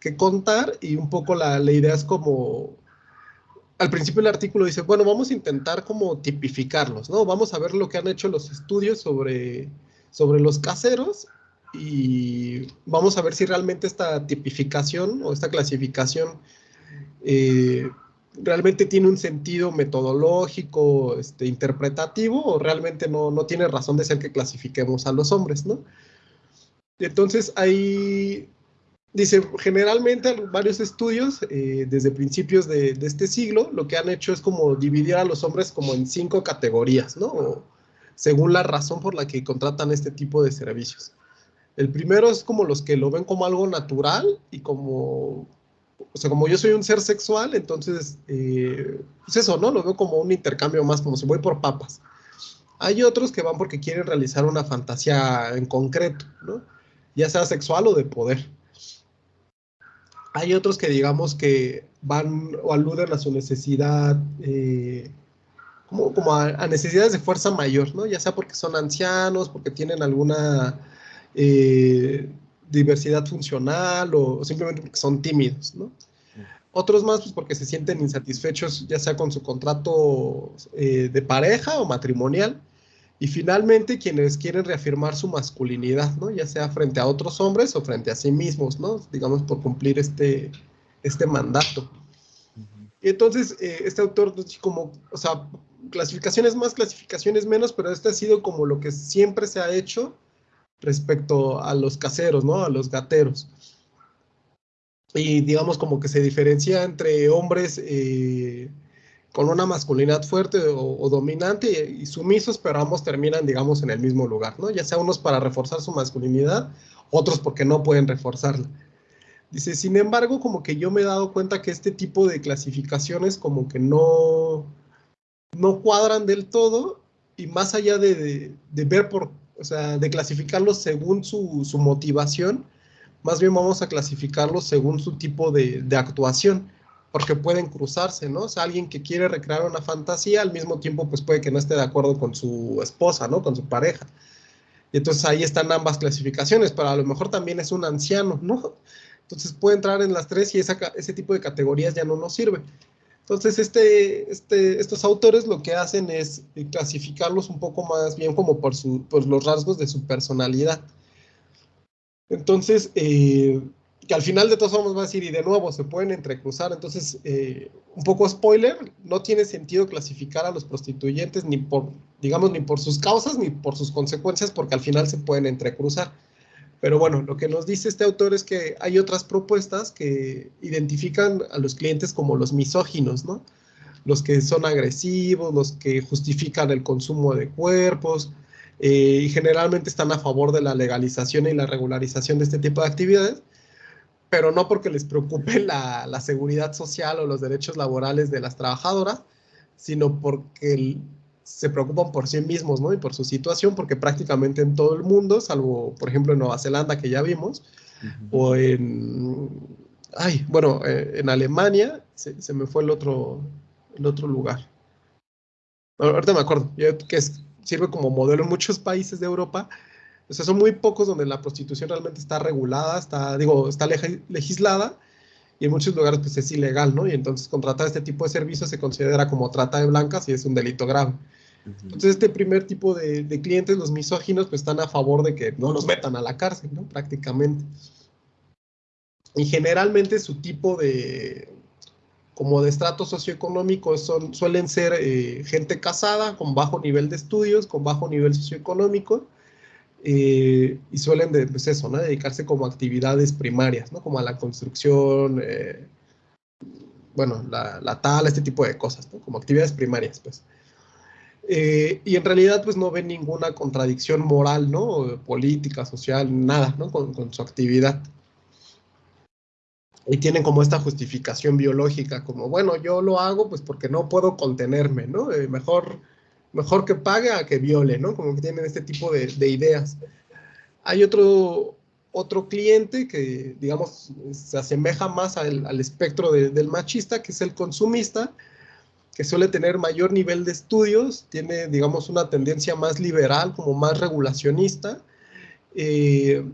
que contar y un poco la, la idea es como al principio el artículo dice, bueno, vamos a intentar como tipificarlos, ¿no? Vamos a ver lo que han hecho los estudios sobre, sobre los caseros y vamos a ver si realmente esta tipificación o esta clasificación eh, realmente tiene un sentido metodológico, este, interpretativo, o realmente no, no, tiene razón de ser que clasifiquemos a los hombres, ¿no? Entonces, hay, dice, generalmente varios estudios eh, desde principios de, de, este siglo, lo que han hecho es como dividir a los hombres como en cinco categorías, ¿no? Según la razón por la que contratan este tipo de servicios. El primero es como los que lo ven como algo natural y como, o sea, como yo soy un ser sexual, entonces, eh, pues eso, ¿no? Lo veo como un intercambio más, como si voy por papas. Hay otros que van porque quieren realizar una fantasía en concreto, ¿no? Ya sea sexual o de poder. Hay otros que digamos que van o aluden a su necesidad, eh, como, a, necesidades de fuerza mayor, ¿no? Ya sea porque son ancianos, porque tienen alguna eh, diversidad funcional o simplemente porque son tímidos, ¿no? Otros más, pues porque se sienten insatisfechos, ya sea con su contrato eh, de pareja o matrimonial. Y finalmente, quienes quieren reafirmar su masculinidad, ¿no? Ya sea frente a otros hombres o frente a sí mismos, ¿no? Digamos, por cumplir este, este mandato. Y entonces, eh, este autor, pues, como, o sea, clasificaciones más, clasificaciones menos, pero este ha sido como lo que siempre se ha hecho respecto a los caseros, ¿no? A los gateros. Y digamos como que se diferencia entre hombres eh, con una masculinidad fuerte o, dominante y, sumisos, pero ambos terminan, digamos, en el mismo lugar, ¿no? Ya sea unos para reforzar su masculinidad, otros porque no pueden reforzarla. Dice, sin embargo, como que yo me he dado cuenta que este tipo de clasificaciones como que no, no cuadran del todo y más allá de, de ver por o sea, de clasificarlos según su, su, motivación, más bien vamos a clasificarlos según su tipo de, de, actuación, porque pueden cruzarse, ¿no? O sea, alguien que quiere recrear una fantasía, al mismo tiempo, pues puede que no esté de acuerdo con su esposa, ¿no? Con su pareja. Y entonces ahí están ambas clasificaciones, pero a lo mejor también es un anciano, ¿no? Entonces puede entrar en las tres y esa, ese tipo de categorías ya no nos sirve. Entonces, este, este, estos autores lo que hacen es clasificarlos un poco más bien como por, su, los rasgos de su personalidad. Entonces, eh, que al final de todos vamos a decir, y de nuevo, se pueden entrecruzar. Entonces, eh, un poco spoiler, no tiene sentido clasificar a los prostituyentes ni por, digamos, ni por sus causas ni por sus consecuencias, porque al final se pueden entrecruzar. Pero bueno, lo que nos dice este autor es que hay otras propuestas que identifican a los clientes como los misóginos, ¿no? Los que son agresivos, los que justifican el consumo de cuerpos, eh, y generalmente están a favor de la legalización y la regularización de este tipo de actividades, pero no porque les preocupe la, la seguridad social o los derechos laborales de las trabajadoras, sino porque el, se preocupan por sí mismos, ¿no? Y por su situación, porque prácticamente en todo el mundo, salvo, por ejemplo, en Nueva Zelanda, que ya vimos, o en, ay, bueno, eh, en Alemania, se, me fue el otro, el otro lugar. ahorita me acuerdo, que sirve como modelo en muchos países de Europa. O sea, son muy pocos donde la prostitución realmente está regulada, está, digo, está legislada, y en muchos lugares pues es ilegal, ¿no? Y entonces contratar este tipo de servicios se considera como trata de blancas y es un delito grave. Entonces, este primer tipo de, clientes, los misóginos, pues están a favor de que no los metan a la cárcel, ¿no? Prácticamente. Y generalmente su tipo de, como de estrato socioeconómico son, suelen ser eh, gente casada, con bajo nivel de estudios, con bajo nivel socioeconómico, eh, y suelen, pues eso, ¿no? dedicarse como actividades primarias, ¿no? como a la construcción, eh, bueno, la, la, tala, este tipo de cosas, como actividades primarias, pues. Eh, y en realidad pues no ven ninguna contradicción moral, ¿no? Política, social, nada, ¿no? Con, su actividad. Y tienen como esta justificación biológica, como, bueno, yo lo hago pues porque no puedo contenerme, ¿no? Eh, mejor, mejor que pague a que viole, ¿no? Como que tienen este tipo de, de ideas. Hay otro, otro cliente que, digamos, se asemeja más al, al espectro de, del machista, que es el consumista, que suele tener mayor nivel de estudios, tiene, digamos, una tendencia más liberal, como más regulacionista, eh,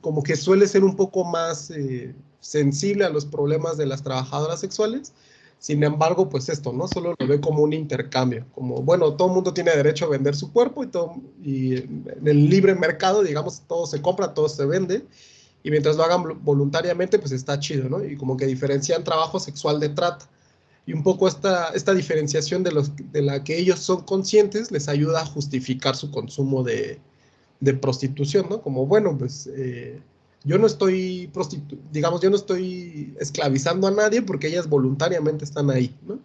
como que suele ser un poco más eh, sensible a los problemas de las trabajadoras sexuales. Sin embargo, pues esto, ¿no? Solo lo ve como un intercambio, como, bueno, todo el mundo tiene derecho a vender su cuerpo y, todo, y en el libre mercado, digamos, todo se compra, todo se vende, y mientras lo hagan voluntariamente, pues está chido, ¿no? Y como que diferencian trabajo sexual de trata y un poco esta, esta diferenciación de, los, la que ellos son conscientes les ayuda a justificar su consumo de, prostitución, ¿no? Como, bueno, pues eh, yo no estoy, digamos, yo no estoy esclavizando a nadie porque ellas voluntariamente están ahí, ¿no?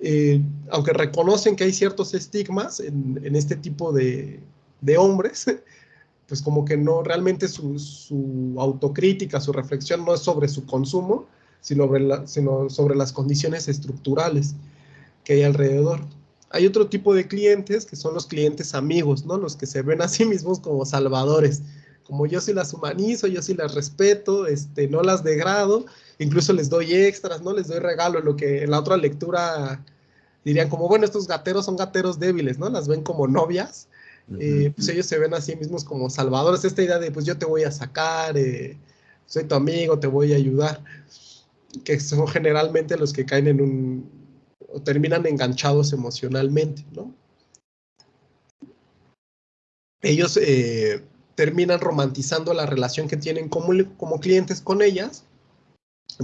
Eh, aunque reconocen que hay ciertos estigmas en, en este tipo de, de, hombres, pues como que no, realmente su, su autocrítica, su reflexión no es sobre su consumo, sino sobre, las condiciones estructurales que hay alrededor. Hay otro tipo de clientes que son los clientes amigos, ¿no? Los que se ven a sí mismos como salvadores. Como yo sí las humanizo, yo sí las respeto, este, no las degrado, incluso les doy extras, ¿no? Les doy regalo, lo que en la otra lectura dirían como, bueno, estos gateros son gateros débiles, ¿no? Las ven como novias, eh, pues ellos se ven a sí mismos como salvadores. Esta idea de, pues yo te voy a sacar, eh, soy tu amigo, te voy a ayudar que son generalmente los que caen en un, o terminan enganchados emocionalmente, ¿no? Ellos eh, terminan romantizando la relación que tienen como, como clientes con ellas,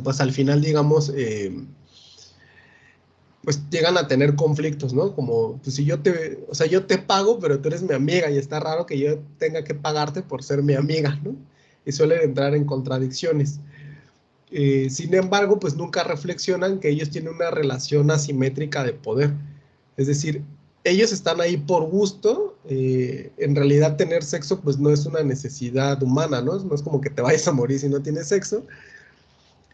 pues al final, digamos, eh, pues llegan a tener conflictos, ¿no? Como, pues si yo te, o sea, yo te pago, pero tú eres mi amiga y está raro que yo tenga que pagarte por ser mi amiga, ¿no? Y suelen entrar en contradicciones. Eh, sin embargo, pues nunca reflexionan que ellos tienen una relación asimétrica de poder. Es decir, ellos están ahí por gusto, eh, en realidad tener sexo pues no es una necesidad humana, ¿no? No es como que te vayas a morir si no tienes sexo.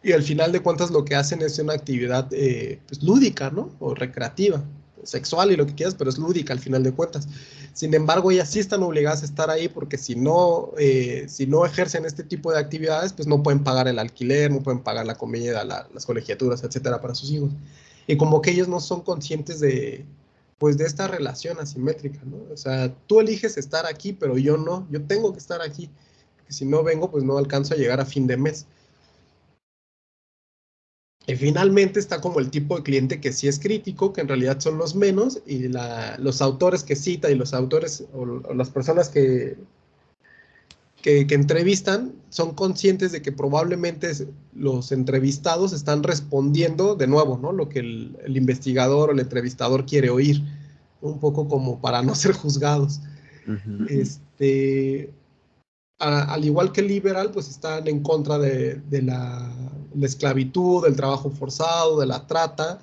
Y al final de cuentas lo que hacen es una actividad eh, pues, lúdica, ¿no? O recreativa sexual y lo que quieras, pero es lúdica al final de cuentas. Sin embargo, ellas sí están obligadas a estar ahí porque si no, eh, si no ejercen este tipo de actividades, pues no pueden pagar el alquiler, no pueden pagar la comida, las colegiaturas, etcétera, para sus hijos. Y como que ellos no son conscientes de, pues, de esta relación asimétrica, ¿no? O sea, tú eliges estar aquí, pero yo no, yo tengo que estar aquí. Porque si no vengo, pues no alcanzo a llegar a fin de mes. Y finalmente está como el tipo de cliente que sí es crítico, que en realidad son los menos, y los autores que cita y los autores o, las personas que, que, entrevistan son conscientes de que probablemente los entrevistados están respondiendo de nuevo, ¿no? Lo que el, investigador o el entrevistador quiere oír, un poco como para no ser juzgados. Este, al igual que liberal, pues están en contra de, la, esclavitud, del trabajo forzado, de la trata,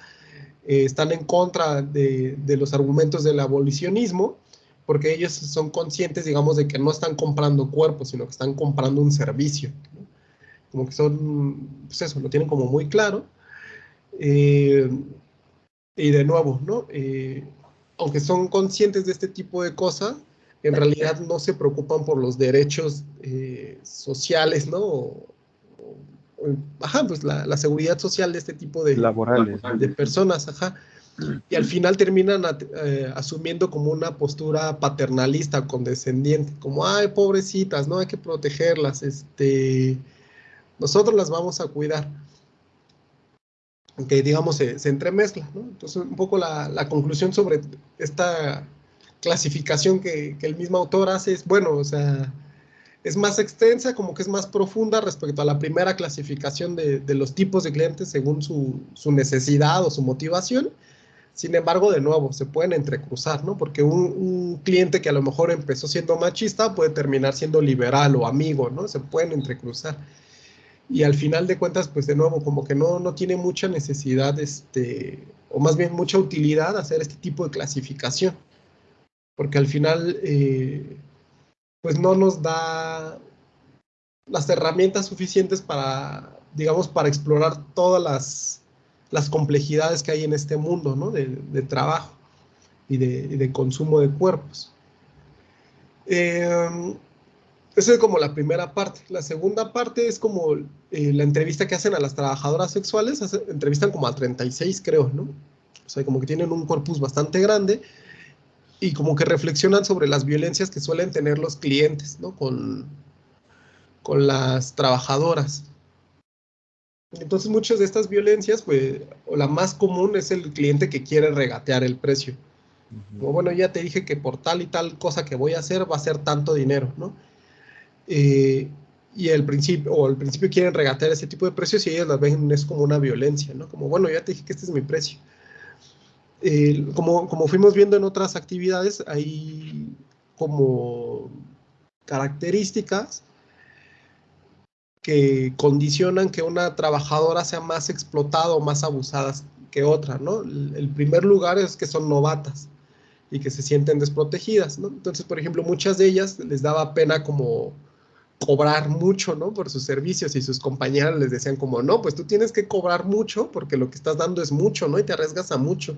eh, están en contra de, los argumentos del abolicionismo, porque ellos son conscientes, digamos, de que no están comprando cuerpos, sino que están comprando un servicio. Como que son, pues eso, lo tienen como muy claro. Eh, y de nuevo, ¿no? Eh, aunque son conscientes de este tipo de cosas, en realidad no se preocupan por los derechos eh, sociales, ¿no? ajá, pues la, seguridad social de este tipo de, Laborales. de personas, ajá. Y al final terminan eh, asumiendo como una postura paternalista, condescendiente, como, ay, pobrecitas, ¿no? Hay que protegerlas, este, nosotros las vamos a cuidar. que digamos se, se entremezcla, ¿no? Entonces, un poco la, la conclusión sobre esta clasificación que, el mismo autor hace es, bueno, o sea, es más extensa, como que es más profunda respecto a la primera clasificación de, los tipos de clientes según su, su, necesidad o su motivación. Sin embargo, de nuevo, se pueden entrecruzar, ¿no? Porque un, un, cliente que a lo mejor empezó siendo machista puede terminar siendo liberal o amigo, ¿no? Se pueden entrecruzar y al final de cuentas, pues de nuevo, como que no, no tiene mucha necesidad, este, o más bien mucha utilidad hacer este tipo de clasificación, porque al final, eh, pues no nos da las herramientas suficientes para, digamos, para explorar todas las, las complejidades que hay en este mundo, ¿no? De, de trabajo y de, de, consumo de cuerpos. Eh, esa es como la primera parte. La segunda parte es como eh, la entrevista que hacen a las trabajadoras sexuales. Entrevistan como a 36, creo, ¿no? O sea, como que tienen un corpus bastante grande y como que reflexionan sobre las violencias que suelen tener los clientes, ¿no? Con, con las trabajadoras. Entonces, muchas de estas violencias, pues, o la más común es el cliente que quiere regatear el precio. Uh -huh. bueno, ya te dije que por tal y tal cosa que voy a hacer va a ser tanto dinero, ¿no? Eh, y el principio, o al principio quieren regatear ese tipo de precios y ellos las ven es como una violencia, ¿no? Como, bueno, ya te dije que este es mi precio. Como, como fuimos viendo en otras actividades, hay como características que condicionan que una trabajadora sea más explotada o más abusada que otra, ¿no? El primer lugar es que son novatas y que se sienten desprotegidas, ¿no? Entonces, por ejemplo, muchas de ellas les daba pena como cobrar mucho, ¿no? Por sus servicios y sus compañeras les decían como, no, pues tú tienes que cobrar mucho porque lo que estás dando es mucho, ¿no? Y te arriesgas a mucho.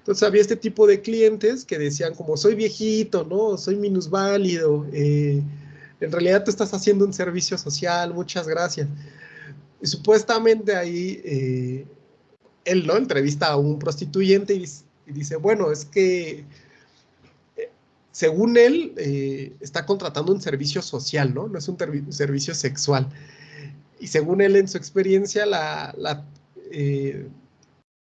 Entonces había este tipo de clientes que decían como, soy viejito, ¿no? Soy minusválido, eh, en realidad tú estás haciendo un servicio social, muchas gracias. Y supuestamente ahí eh, él, ¿no? Entrevista a un prostituyente y, dice, bueno, es que según él, eh, está contratando un servicio social, ¿no? No es un servicio sexual. Y según él, en su experiencia, la, eh,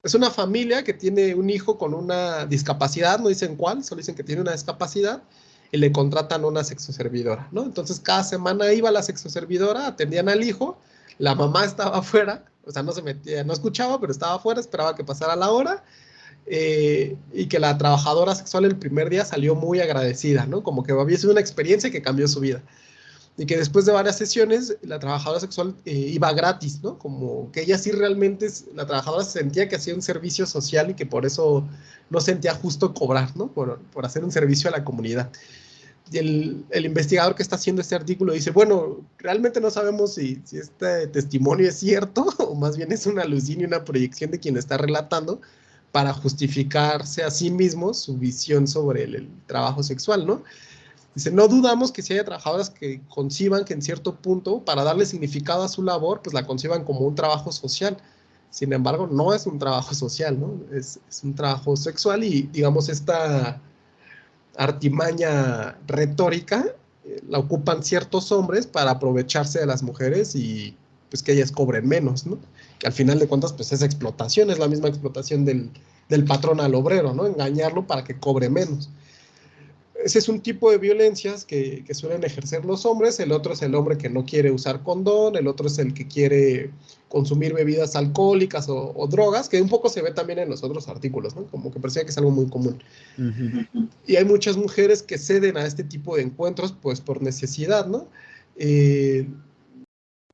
es una familia que tiene un hijo con una discapacidad, no dicen cuál, solo dicen que tiene una discapacidad, y le contratan una sexoservidora, ¿no? Entonces, cada semana iba la sexoservidora, atendían al hijo, la mamá estaba afuera, o sea, no se metía, no escuchaba, pero estaba afuera, esperaba que pasara la hora, eh, y que la trabajadora sexual el primer día salió muy agradecida, ¿no? Como que había sido una experiencia que cambió su vida. Y que después de varias sesiones, la trabajadora sexual eh, iba gratis, ¿no? Como que ella sí realmente, la trabajadora sentía que hacía un servicio social y que por eso no sentía justo cobrar, ¿no? Por, por hacer un servicio a la comunidad. Y el, el, investigador que está haciendo este artículo dice, bueno, realmente no sabemos si, si este testimonio es cierto o más bien es una alucina y una proyección de quien está relatando, para justificarse a sí mismos su visión sobre el, trabajo sexual, ¿no? Dice, no dudamos que si haya trabajadoras que conciban que en cierto punto, para darle significado a su labor, pues la conciban como un trabajo social. Sin embargo, no es un trabajo social, ¿no? Es, es un trabajo sexual y, digamos, esta artimaña retórica eh, la ocupan ciertos hombres para aprovecharse de las mujeres y pues que ellas cobren menos, ¿no? Que al final de cuentas, pues es explotación, es la misma explotación del, del patrón al obrero, ¿no? Engañarlo para que cobre menos. Ese es un tipo de violencias que, que, suelen ejercer los hombres, el otro es el hombre que no quiere usar condón, el otro es el que quiere consumir bebidas alcohólicas o, o drogas, que un poco se ve también en los otros artículos, ¿no? Como que parecía que es algo muy común. Uh -huh. Y hay muchas mujeres que ceden a este tipo de encuentros, pues por necesidad, ¿no? Eh,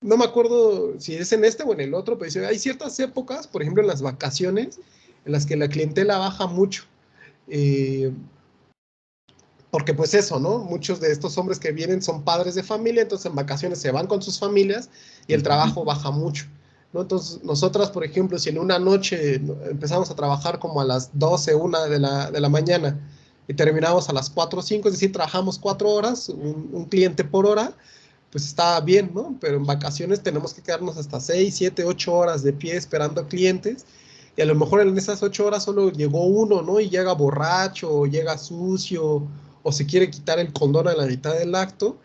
no me acuerdo si es en este o en el otro, pero dice, hay ciertas épocas, por ejemplo en las vacaciones, en las que la clientela baja mucho. Eh, porque pues eso, ¿no? Muchos de estos hombres que vienen son padres de familia, entonces en vacaciones se van con sus familias y el trabajo baja mucho. ¿no? Entonces nosotras, por ejemplo, si en una noche empezamos a trabajar como a las 12, 1 de la, de la mañana y terminamos a las 4 o 5, es decir, trabajamos 4 horas, un, un cliente por hora, pues está bien, ¿no? Pero en vacaciones tenemos que quedarnos hasta 6, 7, 8 horas de pie esperando a clientes y a lo mejor en esas 8 horas solo llegó uno, ¿no? Y llega borracho, o llega sucio, o se quiere quitar el condón a la mitad del acto.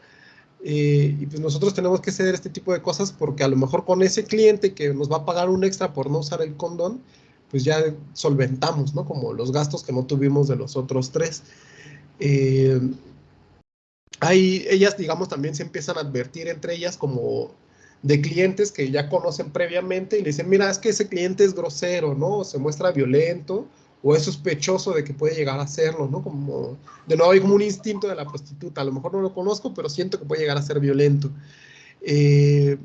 Eh, y pues nosotros tenemos que ceder este tipo de cosas porque a lo mejor con ese cliente que nos va a pagar un extra por no usar el condón, pues ya solventamos, ¿no? Como los gastos que no tuvimos de los otros tres. Eh, ellas, digamos, también se empiezan a advertir entre ellas como de clientes que ya conocen previamente y le dicen, mira, es que ese cliente es grosero, ¿no? Se muestra violento o es sospechoso de que puede llegar a serlo, ¿no? Como, de nuevo hay como un instinto de la prostituta, a lo mejor no lo conozco, pero siento que puede llegar a ser violento. Eh,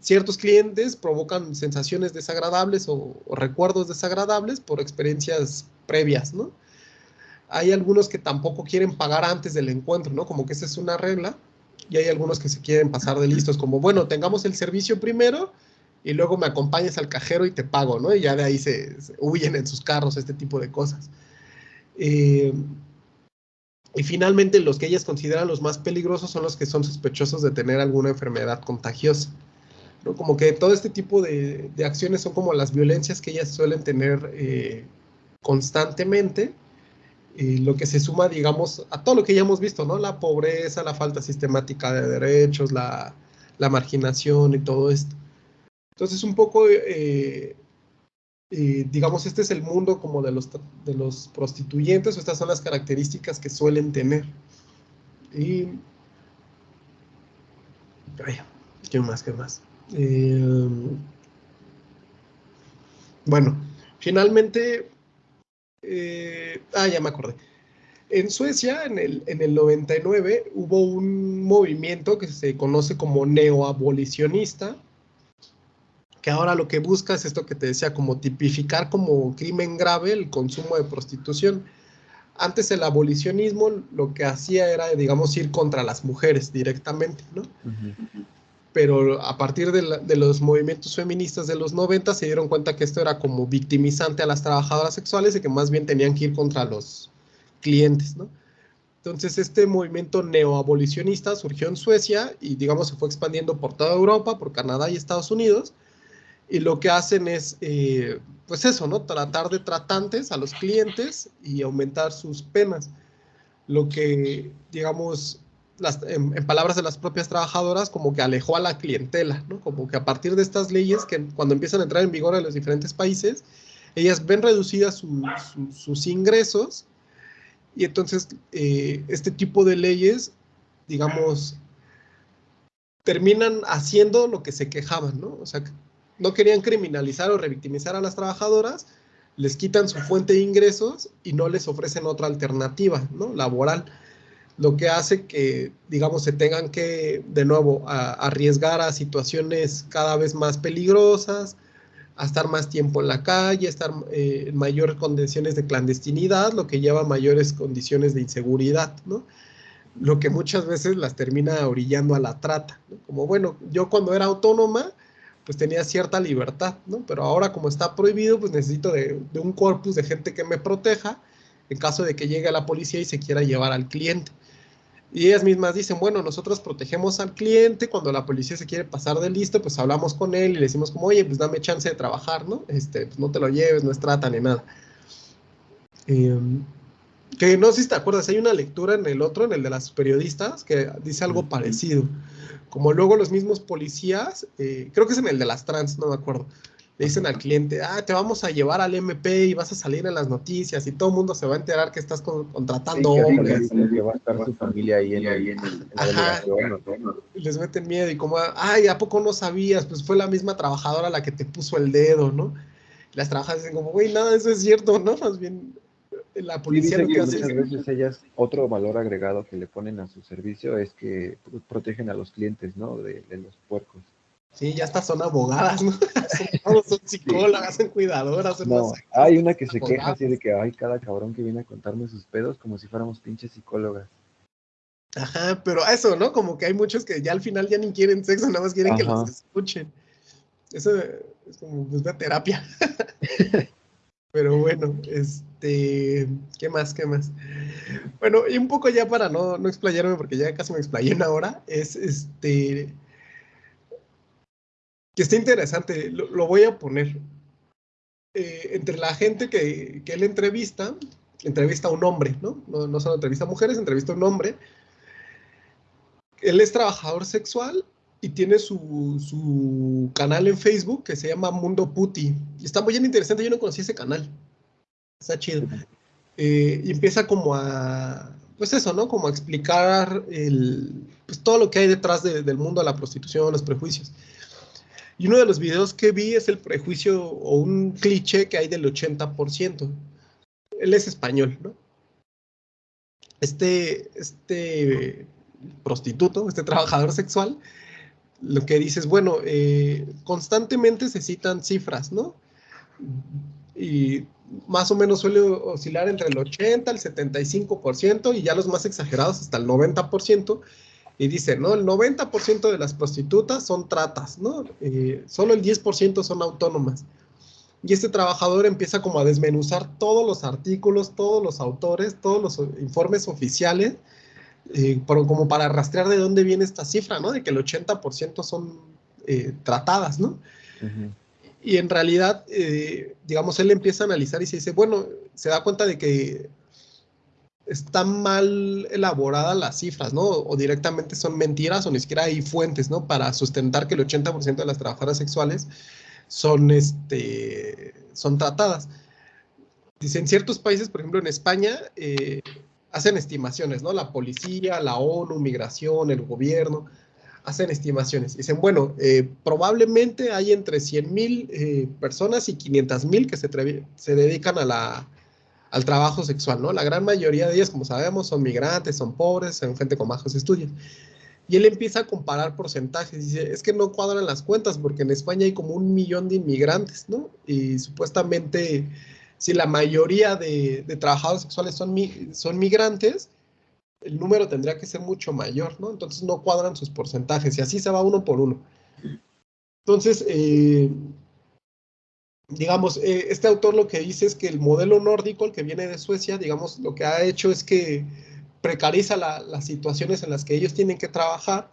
ciertos clientes provocan sensaciones desagradables o, o, recuerdos desagradables por experiencias previas, ¿no? Hay algunos que tampoco quieren pagar antes del encuentro, ¿no? Como que esa es una regla. Y hay algunos que se quieren pasar de listos, como, bueno, tengamos el servicio primero y luego me acompañes al cajero y te pago, ¿no? Y ya de ahí se, huyen en sus carros, este tipo de cosas. Eh, y finalmente, los que ellas consideran los más peligrosos son los que son sospechosos de tener alguna enfermedad contagiosa. ¿no? Como que todo este tipo de, acciones son como las violencias que ellas suelen tener eh, constantemente, y lo que se suma, digamos, a todo lo que ya hemos visto, ¿no? La pobreza, la falta sistemática de derechos, la marginación y todo esto. Entonces, un poco, eh, eh, digamos, este es el mundo como de los, de los prostituyentes, o estas son las características que suelen tener. Y... ¿qué más? ¿Qué más? Eh, bueno, finalmente... ah, ya me acordé. En Suecia, en el, en el 99, hubo un movimiento que se conoce como neoabolicionista, que ahora lo que busca es esto que te decía, como tipificar como crimen grave el consumo de prostitución. Antes el abolicionismo lo que hacía era, digamos, ir contra las mujeres directamente, ¿no? Pero a partir de, de, los movimientos feministas de los 90 se dieron cuenta que esto era como victimizante a las trabajadoras sexuales y que más bien tenían que ir contra los clientes, ¿no? Entonces este movimiento neoabolicionista surgió en Suecia y digamos se fue expandiendo por toda Europa, por Canadá y Estados Unidos y lo que hacen es, eh, pues eso, ¿no? Tratar de tratantes a los clientes y aumentar sus penas. Lo que, digamos, las, en, palabras de las propias trabajadoras, como que alejó a la clientela, ¿no? Como que a partir de estas leyes que cuando empiezan a entrar en vigor en los diferentes países, ellas ven reducidas sus ingresos y entonces eh, este tipo de leyes, digamos, terminan haciendo lo que se quejaban, ¿no? O sea, no querían criminalizar o revictimizar a las trabajadoras, les quitan su fuente de ingresos y no les ofrecen otra alternativa, ¿no? Laboral. Lo que hace que, digamos, se tengan que, de nuevo, arriesgar a situaciones cada vez más peligrosas, a estar más tiempo en la calle, estar eh, en mayores condiciones de clandestinidad, lo que lleva a mayores condiciones de inseguridad, ¿no? Lo que muchas veces las termina orillando a la trata. Como, bueno, yo cuando era autónoma, pues tenía cierta libertad, ¿no? Pero ahora como está prohibido, pues necesito de, un corpus de gente que me proteja en caso de que llegue la policía y se quiera llevar al cliente. Y ellas mismas dicen, bueno, nosotros protegemos al cliente, cuando la policía se quiere pasar de listo, pues hablamos con él y le decimos como, oye, pues dame chance de trabajar, ¿no? Este, pues no te lo lleves, no es trata ni nada. Em, que no sé si te acuerdas, hay una lectura en el otro, en el de las periodistas, que dice algo parecido como luego los mismos policías, eh, creo que es en el de las trans, no me acuerdo, le dicen al cliente, ah, te vamos a llevar al MP y vas a salir en las noticias y todo el mundo se va a enterar que estás contratando hombres. Que va a estar su familia ahí en, ahí en, Les meten miedo y como, ay, ¿a poco no sabías? Pues fue la misma trabajadora la que te puso el dedo, ¿no? las trabajadoras dicen como, güey, nada, eso es cierto, ¿no? Más bien la policía lo que, hace muchas veces ellas, otro valor agregado que le ponen a su servicio es que protegen a los clientes, ¿no? De, los puercos. Sí, ya estas son abogadas, ¿no? son, son psicólogas, son cuidadoras. no, hay una que se queja así de que hay cada cabrón que viene a contarme sus pedos como si fuéramos pinches psicólogas. Ajá, pero eso, ¿no? Como que hay muchos que ya al final ya ni quieren sexo, nada más quieren que los escuchen. Eso es como pues, una terapia. Pero bueno, este, ¿qué más? ¿Qué más? Bueno, y un poco ya para no, no explayarme, porque ya casi me explayé una hora, es este, que está interesante, lo, voy a poner. Eh, entre la gente que, que, él entrevista, entrevista a un hombre, ¿no? ¿no? No solo entrevista a mujeres, entrevista a un hombre. él es trabajador sexual y tiene su, canal en Facebook que se llama Mundo Puti. Y está muy bien interesante, yo no conocí ese canal. Está chido. Eh, y empieza como a, pues eso, ¿no? Como a explicar el, pues todo lo que hay detrás del mundo de la prostitución, los prejuicios. Y uno de los videos que vi es el prejuicio o un cliché que hay del 80%. Él es español, ¿no? Este, este prostituto, este trabajador sexual, lo que dice es, bueno, eh, constantemente se citan cifras, ¿no? Y más o menos suele oscilar entre el 80, el 75% y ya los más exagerados hasta el 90%. Y dice, ¿no? El 90% de las prostitutas son tratas, ¿no? Eh, solo el 10% son autónomas. Y este trabajador empieza como a desmenuzar todos los artículos, todos los autores, todos los informes oficiales, eh, como para rastrear de dónde viene esta cifra, ¿no? De que el 80% son eh, tratadas, ¿no? Y en realidad, eh, digamos, él empieza a analizar y se dice, bueno, se da cuenta de que están mal elaboradas las cifras, ¿no? O directamente son mentiras o ni siquiera hay fuentes, ¿no? Para sustentar que el 80% de las trabajadoras sexuales son, este, son tratadas. Dice, en ciertos países, por ejemplo en España, eh, hacen estimaciones, ¿no? La policía, la ONU, migración, el gobierno, hacen estimaciones. Dicen, bueno, eh, probablemente hay entre 100 mil eh, personas y 500 mil que se, se dedican a la, al trabajo sexual, ¿no? La gran mayoría de ellas, como sabemos, son migrantes, son pobres, son gente con bajos estudios. Y él empieza a comparar porcentajes. Dice, es que no cuadran las cuentas porque en España hay como un millón de inmigrantes, ¿no? Y supuestamente, si la mayoría de, de trabajadores sexuales son, son migrantes, el número tendría que ser mucho mayor, ¿no? Entonces no cuadran sus porcentajes y así se va uno por uno. Entonces, eh, digamos, eh, este autor lo que dice es que el modelo nórdico, el que viene de Suecia, digamos, lo que ha hecho es que precariza las situaciones en las que ellos tienen que trabajar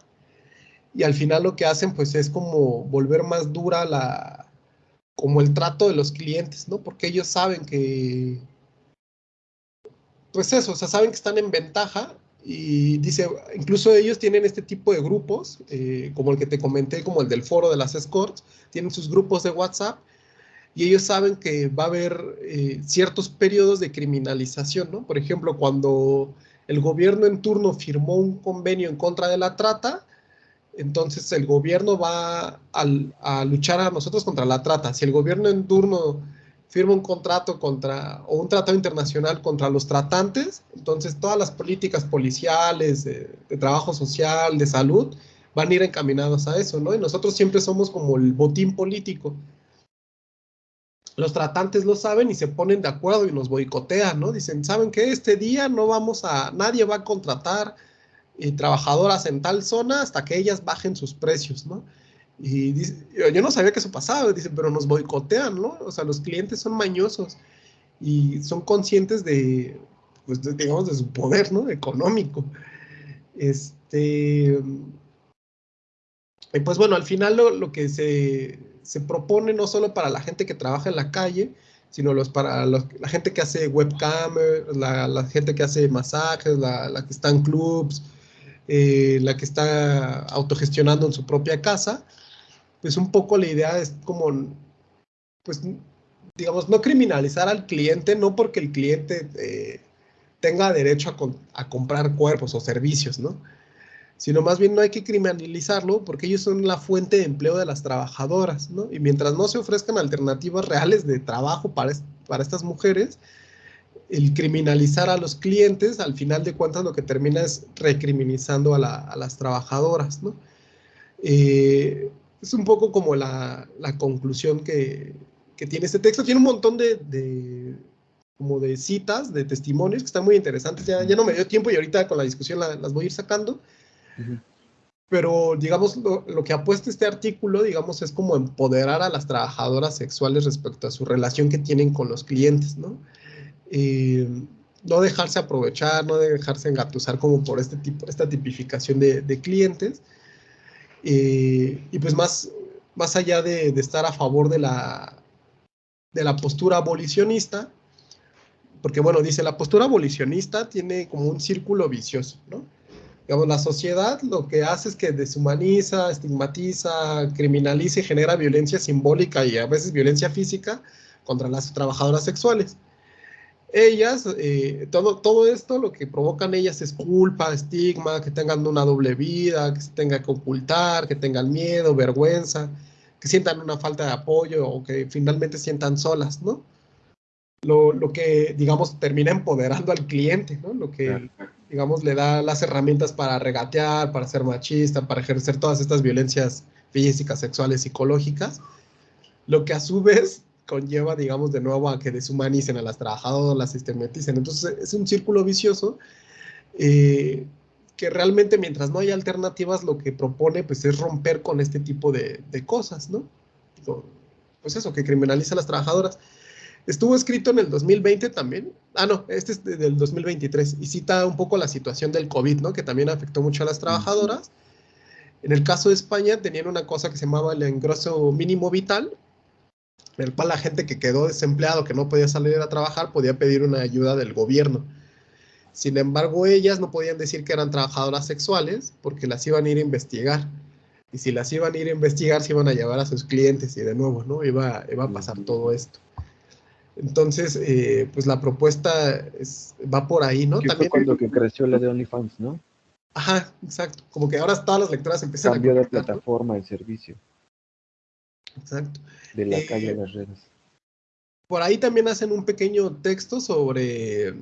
y al final lo que hacen pues es como volver más dura la, como el trato de los clientes, ¿no? Porque ellos saben que, pues eso, o sea, saben que están en ventaja y dice, incluso ellos tienen este tipo de grupos, eh, como el que te comenté, como el del foro de las escorts, tienen sus grupos de WhatsApp y ellos saben que va a haber eh, ciertos periodos de criminalización, ¿no? Por ejemplo, cuando el gobierno en turno firmó un convenio en contra de la trata, entonces el gobierno va a, a luchar a nosotros contra la trata. Si el gobierno en turno firma un contrato contra, o un tratado internacional contra los tratantes, entonces todas las políticas policiales, de, trabajo social, de salud, van a ir encaminadas a eso, ¿no? Y nosotros siempre somos como el botín político. Los tratantes lo saben y se ponen de acuerdo y nos boicotean, ¿no? Dicen, ¿saben qué? Este día no vamos a, nadie va a contratar eh, trabajadoras en tal zona hasta que ellas bajen sus precios, ¿no? Y dice, yo no sabía que eso pasaba, dice, pero nos boicotean, ¿no? O sea, los clientes son mañosos y son conscientes de, pues, digamos, de su poder, ¿no? Económico. Este, y pues bueno, al final lo, que se, se, propone no solo para la gente que trabaja en la calle, sino los, para la gente que hace webcam, la, la gente que hace masajes, la, la que está en clubs, eh, la que está autogestionando en su propia casa, pues un poco la idea es como, pues, digamos, no criminalizar al cliente, no porque el cliente eh, tenga derecho a, comprar cuerpos o servicios, ¿no? Sino más bien no hay que criminalizarlo porque ellos son la fuente de empleo de las trabajadoras, ¿no? Y mientras no se ofrezcan alternativas reales de trabajo para, para estas mujeres, el criminalizar a los clientes, al final de cuentas lo que termina es recriminalizando a, las trabajadoras, ¿no? Eh, es un poco como la, conclusión que, tiene este texto. Tiene un montón de, como de citas, de testimonios que están muy interesantes. Ya, ya no me dio tiempo y ahorita con la discusión las voy a ir sacando. Pero, digamos, lo, que apuesta este artículo, digamos, es como empoderar a las trabajadoras sexuales respecto a su relación que tienen con los clientes, ¿no? Eh, no dejarse aprovechar, no dejarse engatusar como por este tipo, esta tipificación de, de clientes, eh, y pues más, más allá de, estar a favor de la, de la postura abolicionista, porque bueno, dice, la postura abolicionista tiene como un círculo vicioso, ¿no? Digamos, la sociedad lo que hace es que deshumaniza, estigmatiza, criminaliza y genera violencia simbólica y a veces violencia física contra las trabajadoras sexuales. Ellas, eh, todo, todo esto lo que provocan ellas es culpa, estigma, que tengan una doble vida, que se tenga que ocultar, que tengan miedo, vergüenza, que sientan una falta de apoyo o que finalmente sientan solas, ¿no? Lo, lo que, digamos, termina empoderando al cliente, ¿no? Lo que, digamos, le da las herramientas para regatear, para ser machista, para ejercer todas estas violencias físicas, sexuales, psicológicas, lo que a su vez conlleva, digamos, de nuevo a que deshumanicen a las trabajadoras, las sistematicen. Entonces, es un círculo vicioso eh, que realmente mientras no haya alternativas, lo que propone pues es romper con este tipo de, cosas, ¿no? Pues eso, que criminaliza a las trabajadoras. Estuvo escrito en el 2020 también. Ah, no, este es del 2023 y cita un poco la situación del COVID, ¿no? Que también afectó mucho a las trabajadoras. En el caso de España tenían una cosa que se llamaba el engroso mínimo vital, el cual la gente que quedó desempleado, que no podía salir a trabajar, podía pedir una ayuda del gobierno. Sin embargo, ellas no podían decir que eran trabajadoras sexuales porque las iban a ir a investigar. Y si las iban a ir a investigar, se iban a llevar a sus clientes y de nuevo, ¿no? Iba, iba a pasar todo esto. Entonces, eh, pues la propuesta es, va por ahí, ¿no? También fue cuando que creció la de OnlyFans, ¿no? Ajá, exacto. Como que ahora todas las lectoras empiezan Cambio a... Cambio de plataforma, el servicio. Exacto. De la calle de las eh, redes. Por ahí también hacen un pequeño texto sobre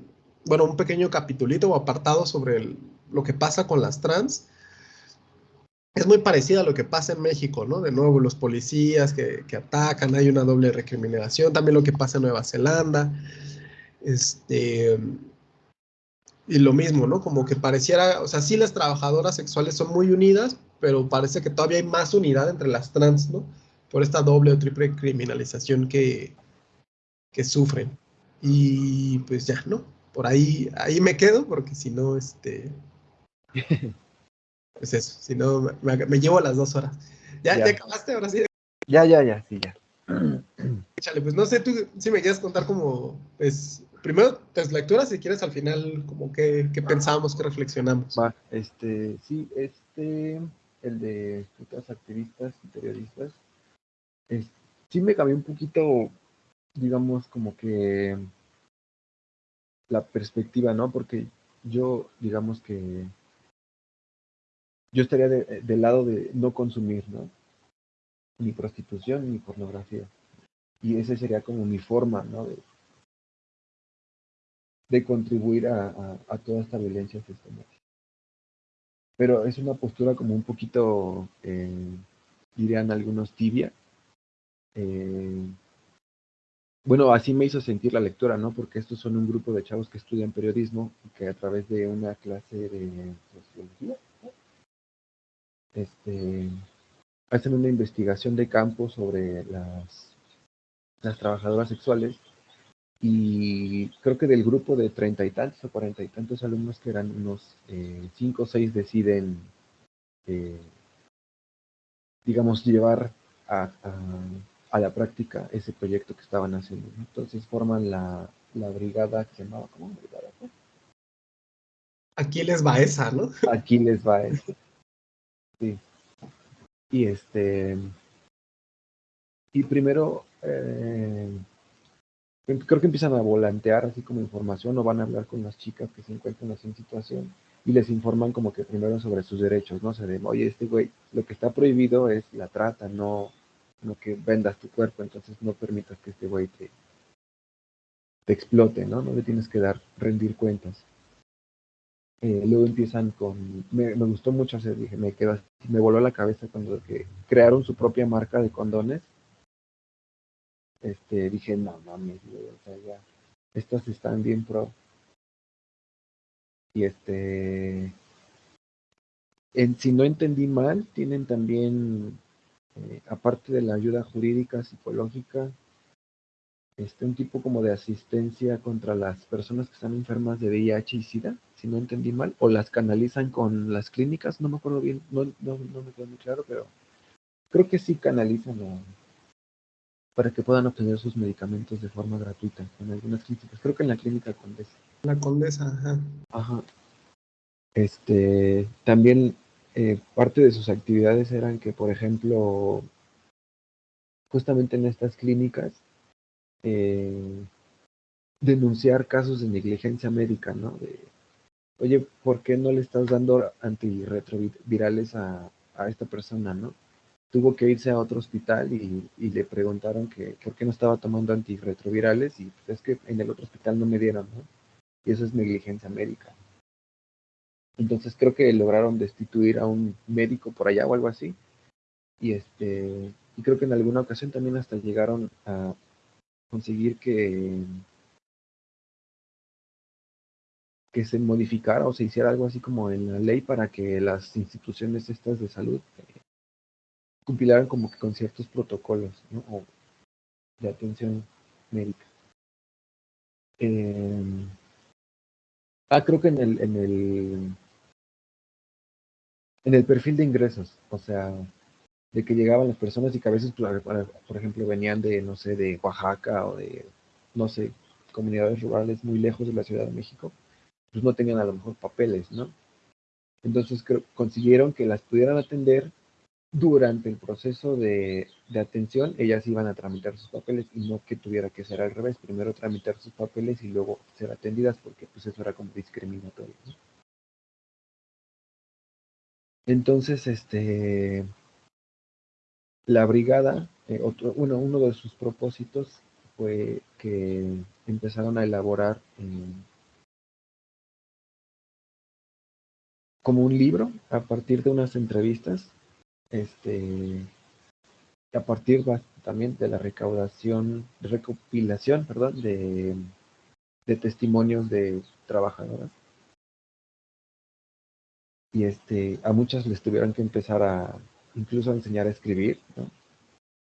bueno, un pequeño capitulito o apartado sobre lo que pasa con las trans. Es muy parecido a lo que pasa en México, ¿no? De nuevo, los policías que, atacan, hay una doble recriminación, también lo que pasa en Nueva Zelanda. Este, y lo mismo, ¿no? Como que pareciera, o sea, sí las trabajadoras sexuales son muy unidas, pero parece que todavía hay más unidad entre las trans, ¿no? Por esta doble o triple criminalización que, que sufren. Y pues ya, ¿no? por ahí, ahí me quedo, porque si no, este, pues eso, si no, me, llevo las dos horas. ¿Ya, ya. acabaste ahora sí? Ya, ya, ya, sí, ya. Échale, pues no sé, tú si me quieres contar como, pues, primero tus lecturas, si quieres al final, como que, qué pensamos, qué reflexionamos. Va, este, sí, este, el de putas activistas y periodistas, sí me cambió un poquito, digamos, como que la perspectiva, ¿no? Porque yo, digamos que yo estaría del lado de no consumir, ¿no? Ni prostitución ni pornografía. Y esa sería como mi forma, ¿no? De, de contribuir a, a, toda esta violencia sistemática. Pero es una postura como un poquito, eh, dirían algunos, tibia. Eh, bueno, así me hizo sentir la lectura, ¿no? Porque estos son un grupo de chavos que estudian periodismo y que a través de una clase de sociología, este, hacen una investigación de campo sobre las, las trabajadoras sexuales y creo que del grupo de treinta y tantos o cuarenta y tantos alumnos que eran unos eh, cinco o seis deciden, eh, digamos, llevar a a la práctica ese proyecto que estaban haciendo. Entonces forman la, la brigada que llamaba, ¿cómo? Brigada, Aquí les va esa, ¿no? Aquí les va esa. Sí. Y este. Y primero, eh, creo que empiezan a volantear así como información o van a hablar con las chicas que se encuentran así en situación y les informan como que primero sobre sus derechos, ¿no? se de, oye, este güey, lo que está prohibido es la trata, no, no que vendas tu cuerpo, entonces no permitas que este güey te, te explote, ¿no? No le tienes que dar, rendir cuentas. Eh, luego empiezan con, me, gustó mucho hacer, dije, me quedo me voló la cabeza cuando que crearon su propia marca de condones. Este, dije, no mames, o sea, ya, estas están bien pro. Y este, en, si no entendí mal, tienen también eh, aparte de la ayuda jurídica, psicológica, este, un tipo como de asistencia contra las personas que están enfermas de VIH y SIDA, si no entendí mal, o las canalizan con las clínicas, no me acuerdo bien, no, no, no me quedó muy claro, pero creo que sí canalizan para que puedan obtener sus medicamentos de forma gratuita en algunas clínicas. Creo que en la clínica Condesa. La Condesa, ajá. Ajá. Este, también eh, parte de sus actividades eran que, por ejemplo, justamente en estas clínicas, eh, denunciar casos de negligencia médica, ¿no? De, oye, ¿por qué no le estás dando antirretrovirales a, a esta persona, ¿no? Tuvo que irse a otro hospital y, le preguntaron que por qué no estaba tomando antirretrovirales y pues es que en el otro hospital no me dieron, ¿no? Y eso es negligencia médica. Entonces creo que lograron destituir a un médico por allá o algo así. Y este y creo que en alguna ocasión también hasta llegaron a conseguir que que se modificara o se hiciera algo así como en la ley para que las instituciones estas de salud eh, como que con ciertos protocolos de atención médica. Eh, ah, creo que en el, en el en el perfil de ingresos, o sea, de que llegaban las personas y que a veces, pues, por ejemplo, venían de, no sé, de Oaxaca o de, no sé, comunidades rurales muy lejos de la Ciudad de México, pues no tenían a lo mejor papeles, ¿no? Entonces consiguieron que las pudieran atender durante el proceso de, de, atención, ellas iban a tramitar sus papeles y no que tuviera que ser al revés, primero tramitar sus papeles y luego ser atendidas, porque pues eso era como discriminatorio. ¿no? Entonces, este, la brigada, eh, otro, uno, uno de sus propósitos fue que empezaron a elaborar eh, como un libro a partir de unas entrevistas, este, a partir también de la recaudación, recopilación, perdón, de, de testimonios de trabajadoras y este, a muchas les tuvieron que empezar a incluso a enseñar a escribir, ¿no?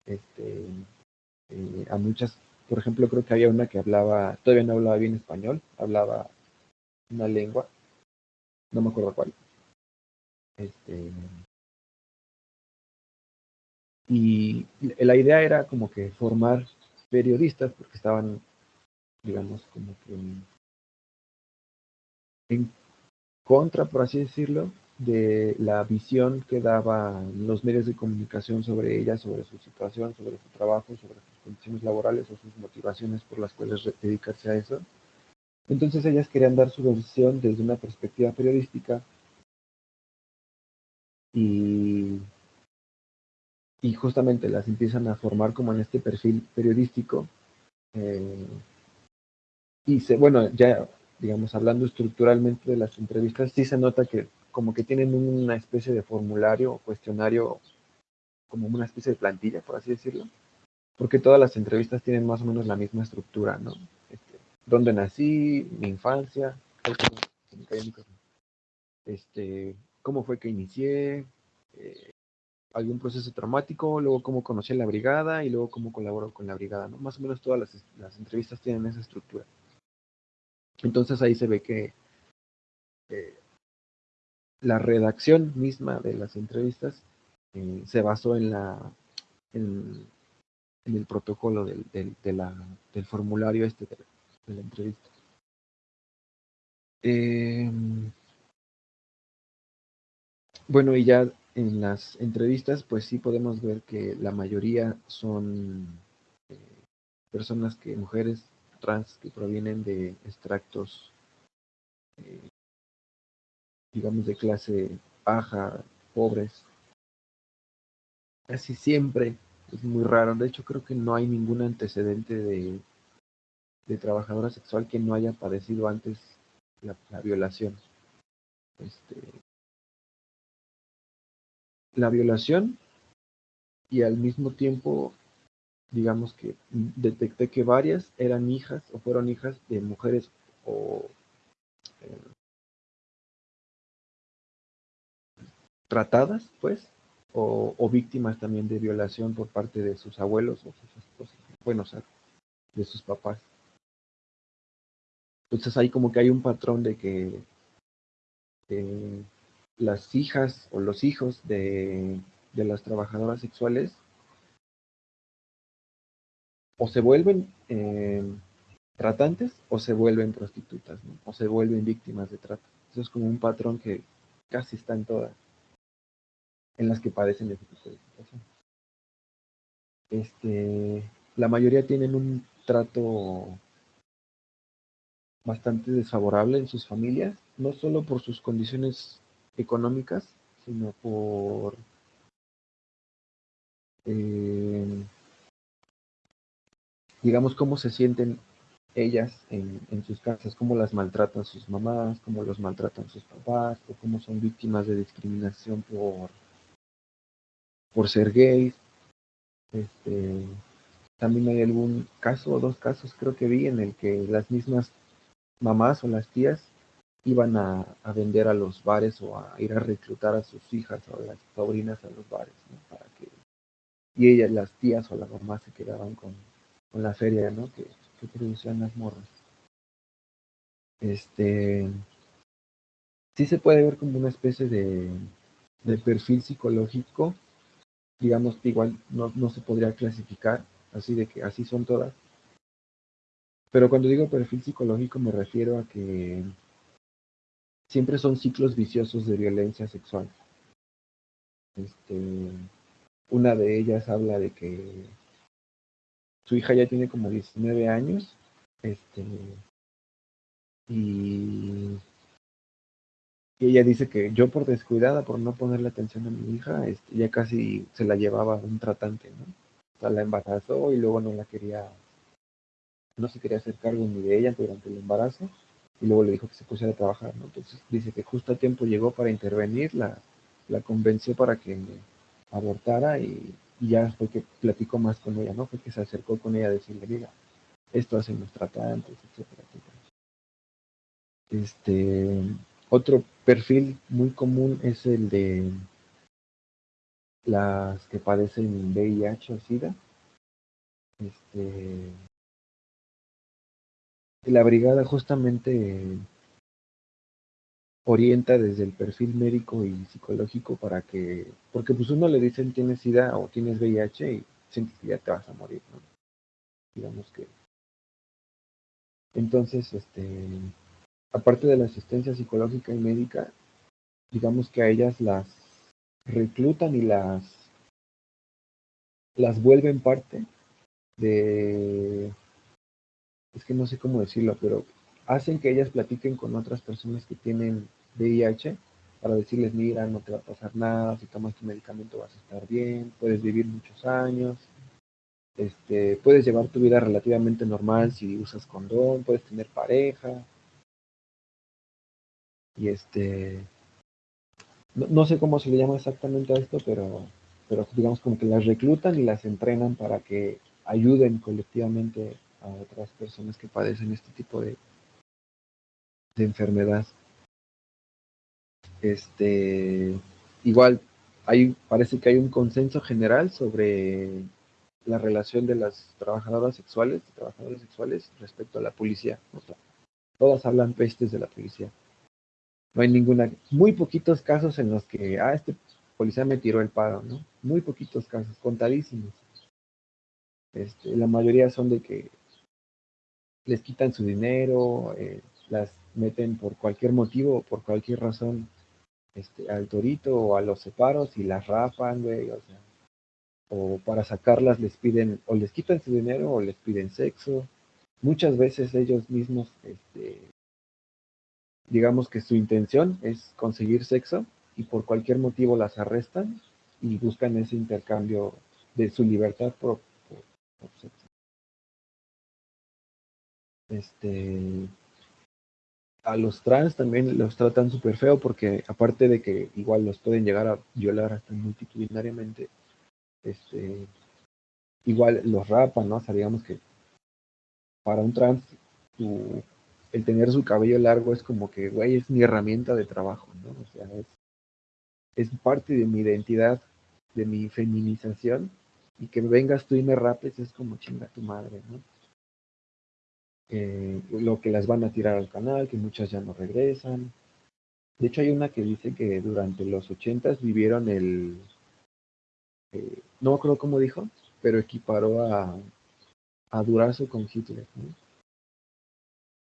Este, eh, a muchas, por ejemplo, creo que había una que hablaba, todavía no hablaba bien español, hablaba una lengua, no me acuerdo cuál. Este, y la idea era como que formar periodistas, porque estaban, digamos, como que en contra, por así decirlo, de la visión que daban los medios de comunicación sobre ella, sobre su situación, sobre su trabajo, sobre sus condiciones laborales o sus motivaciones por las cuales dedicarse a eso. Entonces ellas querían dar su versión desde una perspectiva periodística y, y justamente las empiezan a formar como en este perfil periodístico. Eh, y se, bueno, ya digamos, hablando estructuralmente de las entrevistas, sí se nota que como que tienen una especie de formulario o cuestionario, como una especie de plantilla, por así decirlo, porque todas las entrevistas tienen más o menos la misma estructura, ¿no? Este, ¿Dónde nací? Mi infancia, este, cómo fue que inicié, eh, algún proceso traumático, luego cómo conocí a la brigada y luego cómo colaboro con la brigada, ¿no? Más o menos todas las entrevistas tienen esa estructura. Entonces ahí se ve que eh, la redacción misma de las entrevistas eh, se basó en la en, el protocolo del, de la, del formulario este de la, entrevista. Em, bueno, y ya en las entrevistas, pues sí podemos ver que la mayoría son eh, personas que, mujeres trans que provienen de extractos, eh, digamos, de clase baja, pobres. Casi siempre es muy raro. De hecho, creo que no hay ningún antecedente de, de trabajadora sexual que no haya padecido antes la, violación. Este, la violación y al mismo tiempo digamos que detecté que varias eran hijas o fueron hijas de mujeres o eh, tratadas, pues, o, víctimas también de violación por parte de sus abuelos o sus esposos, bueno, o sea, de sus papás. Entonces ahí como que hay un patrón de que las hijas o los hijos de, de las trabajadoras sexuales o se vuelven eh, tratantes o se vuelven prostitutas, o se vuelven víctimas de trata. Eso es como un patrón que casi está en todas, en las que padecen este tipo de situación. Este, la mayoría tienen un trato bastante desfavorable en sus familias, no solo por sus condiciones económicas, sino por eh, digamos cómo se sienten ellas en, sus casas, cómo las maltratan sus mamás, cómo los maltratan sus papás, o cómo son víctimas de discriminación por, por ser gays. Este, también hay algún caso o dos casos creo que vi en el que las mismas mamás o las tías iban a, vender a los bares o a ir a reclutar a sus hijas o a las sobrinas a los bares, Para que y ellas, las tías o las mamás se quedaban con, con la feria, ¿no? Que, que producían las morras. Este, sí se puede ver como una especie de, de perfil psicológico, digamos que igual no, no se podría clasificar, así de que así son todas. Pero cuando digo perfil psicológico me refiero a que siempre son ciclos viciosos de violencia sexual. Este, una de ellas habla de que su hija ya tiene como 19 años, este, y, ella dice que yo por descuidada, por no ponerle atención a mi hija, este, ya casi se la llevaba un tratante, ¿no? O sea, la embarazó y luego no la quería, no se quería hacer cargo ni de ella durante el embarazo, y luego le dijo que se pusiera a trabajar, ¿no? Entonces dice que justo a tiempo llegó para intervenir, la, la convenció para que abortara y y ya fue que platicó más con ella, ¿no? Fue que se acercó con ella a decirle, mira, esto hacen los tratantes, etcétera, etcétera. Este, otro perfil muy común es el de las que padecen VIH o SIDA. Este, la brigada justamente orienta desde el perfil médico y psicológico para que, porque pues uno le dicen tienes SIDA o tienes VIH y sientes que ya te vas a morir, ¿no? Digamos que. Entonces, este, aparte de la asistencia psicológica y médica, digamos que a ellas las reclutan y las las vuelven parte de es que no sé cómo decirlo, pero hacen que ellas platiquen con otras personas que tienen VIH para decirles, mira, no te va a pasar nada, si tomas tu medicamento vas a estar bien, puedes vivir muchos años, este, puedes llevar tu vida relativamente normal si usas condón, puedes tener pareja. Y este, no, sé cómo se le llama exactamente a esto, pero, pero digamos como que las reclutan y las entrenan para que ayuden colectivamente a otras personas que padecen este tipo de, de enfermedad. Este, igual, hay, parece que hay un consenso general sobre la relación de las trabajadoras sexuales, trabajadores sexuales respecto a la policía. todas hablan pestes de la policía. No hay ninguna, muy poquitos casos en los que, ah, este policía me tiró el paro, ¿no? Muy poquitos casos, contadísimos. Este, la mayoría son de que les quitan su dinero, eh, las meten por cualquier motivo o por cualquier razón este, al torito o a los separos y las rapan, güey, o sea, o para sacarlas les piden, o les quitan su dinero o les piden sexo. Muchas veces ellos mismos, este, digamos que su intención es conseguir sexo y por cualquier motivo las arrestan y buscan ese intercambio de su libertad por, por sexo. Este, a los trans también los tratan súper feo porque aparte de que igual los pueden llegar a violar hasta multitudinariamente, este, igual los rapan, ¿no? O sea, digamos que para un trans el tener su cabello largo es como que, güey, es mi herramienta de trabajo, ¿no? O sea, es, es parte de mi identidad, de mi feminización, y que vengas tú y me rapes es como chinga tu madre, ¿no? Lo que las van a tirar al canal, que muchas ya no regresan. De hecho, hay una que dice que durante los ochentas vivieron el, eh, no acuerdo cómo dijo, pero equiparó a, a Durazo con Hitler.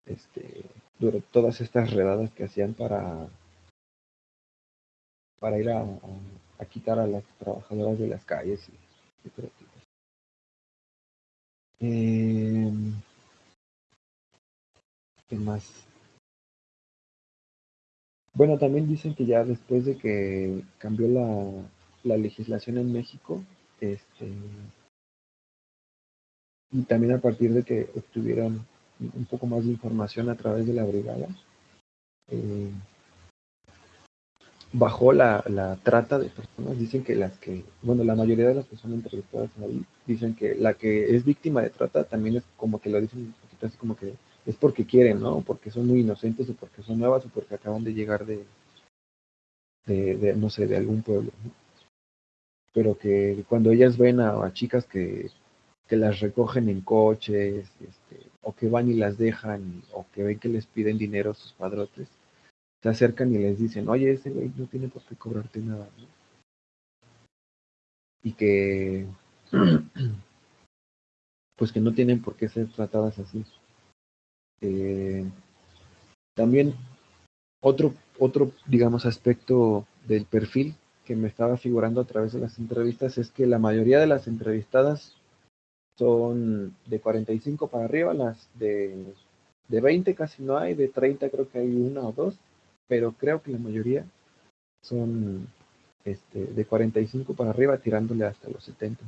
Este, durante todas estas redadas que hacían para, para ir a, quitar a las trabajadoras de las calles y, eh, ¿Qué más? Bueno, también dicen que ya después de que cambió la, la legislación en México, este, y también a partir de que obtuvieron un poco más de información a través de la brigada, eh, bajó la, la, trata de personas. Dicen que las que, bueno, la mayoría de las personas entrevistadas ahí dicen que la que es víctima de trata también es como que lo dicen un poquito así como que es porque quieren, ¿no? Porque son muy inocentes o porque son nuevas o porque acaban de llegar de, de, no sé, de algún pueblo. Pero que cuando ellas ven a, chicas que, que, las recogen en coches, este, o que van y las dejan, o que ven que les piden dinero a sus padrotes, se acercan y les dicen, oye, ese güey no tiene por qué cobrarte nada. ¿no? Y que, pues que no tienen por qué ser tratadas así. Eh, también otro, otro, digamos, aspecto del perfil que me estaba figurando a través de las entrevistas es que la mayoría de las entrevistadas son de 45 para arriba, las de, de 20 casi no hay, de 30 creo que hay una o dos, pero creo que la mayoría son este, de 45 para arriba tirándole hasta los 70.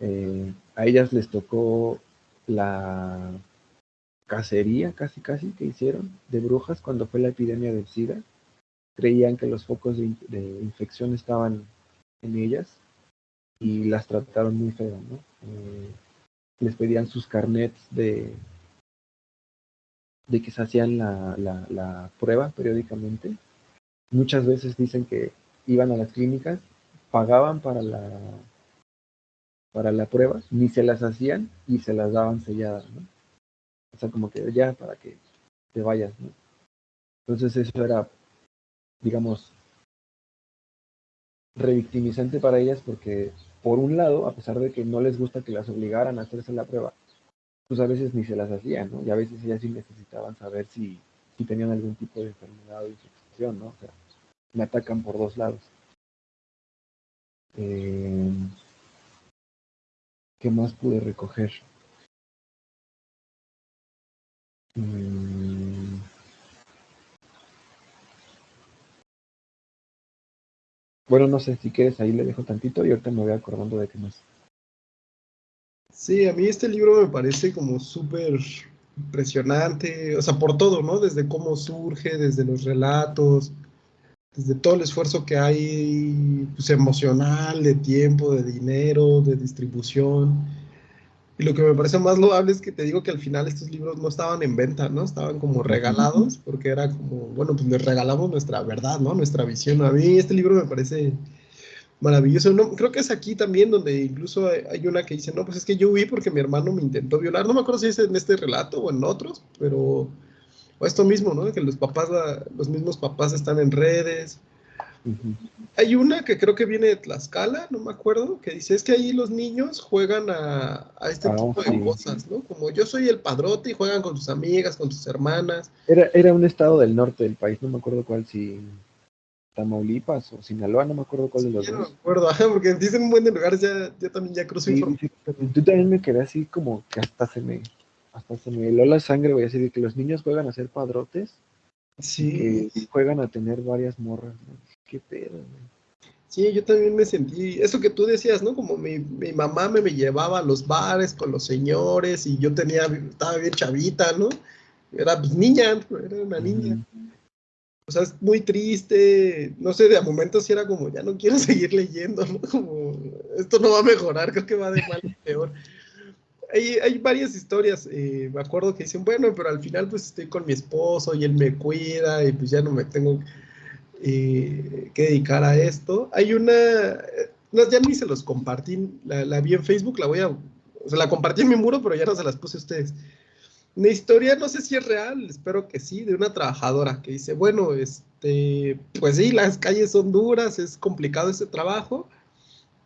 Eh, a ellas les tocó la cacería casi casi que hicieron de brujas cuando fue la epidemia del SIDA. Creían que los focos de, infección estaban en ellas y las trataron muy feo, ¿no? Eh, les pedían sus carnets de, de que se hacían la, la, prueba periódicamente. Muchas veces dicen que iban a las clínicas, pagaban para la para la prueba, ni se las hacían y se las daban selladas, ¿no? O sea, como que ya para que te vayas, ¿no? Entonces eso era, digamos, revictimizante para ellas porque, por un lado, a pesar de que no les gusta que las obligaran a hacerse la prueba, pues a veces ni se las hacían, ¿no? Y a veces ellas sí necesitaban saber si, si tenían algún tipo de enfermedad o infección, ¿no? O sea, me atacan por dos lados. Eh, ¿Qué más pude recoger? Mm. Bueno, no sé, si quieres ahí le dejo tantito y ahorita me voy acordando de qué más. Sí, a mí este libro me parece como súper impresionante, o sea, por todo, ¿no? Desde cómo surge, desde los relatos, desde todo el esfuerzo que hay pues, emocional, de tiempo, de dinero, de distribución. Y lo que me parece más loable es que te digo que al final estos libros no estaban en venta, ¿no? Estaban como regalados, porque era como, bueno, pues les regalamos nuestra verdad, ¿no? Nuestra visión. A mí este libro me parece maravilloso. No, creo que es aquí también donde incluso hay una que dice, no, pues es que yo huí porque mi hermano me intentó violar. No me acuerdo si es en este relato o en otros, pero o esto mismo, ¿no? Que los papás, los mismos papás están en redes. Hay una que creo que viene de Tlaxcala, no me acuerdo, que dice, es que ahí los niños juegan a, este ah, tipo de cosas, ¿no? Como yo soy el padrote y juegan con sus amigas, con sus hermanas. Era, era un estado del norte del país, no me acuerdo cuál, si Tamaulipas o Sinaloa, no me acuerdo cuál de los dos. No me acuerdo, porque dicen un buen de lugares, ya, ya también ya cruzo sí, Tú también me quedé así como que hasta se me hasta se me heló la sangre, voy a decir, que los niños juegan a ser padrotes. Sí. Que juegan a tener varias morras, Qué pedo, Sí, yo también me sentí, eso que tú decías, ¿no? Como mi, mi mamá me, me, llevaba a los bares con los señores y yo tenía, estaba bien chavita, ¿no? Era niña, era una niña. O sea, es muy triste, no sé, de momento sí era como, ya no quiero seguir leyendo, ¿no? Como, esto no va a mejorar, creo que va de mal a peor hay, varias historias. Eh, me acuerdo que dicen, bueno, pero al final pues estoy con mi esposo y él me cuida y pues ya no me tengo eh, que dedicar a esto. Hay una, no, ya ni se los compartí, la, vi en Facebook, la voy a, o sea, la compartí en mi muro, pero ya no se las puse a ustedes. Una historia, no sé si es real, espero que sí, de una trabajadora que dice, bueno, este, pues sí, las calles son duras, es complicado ese trabajo,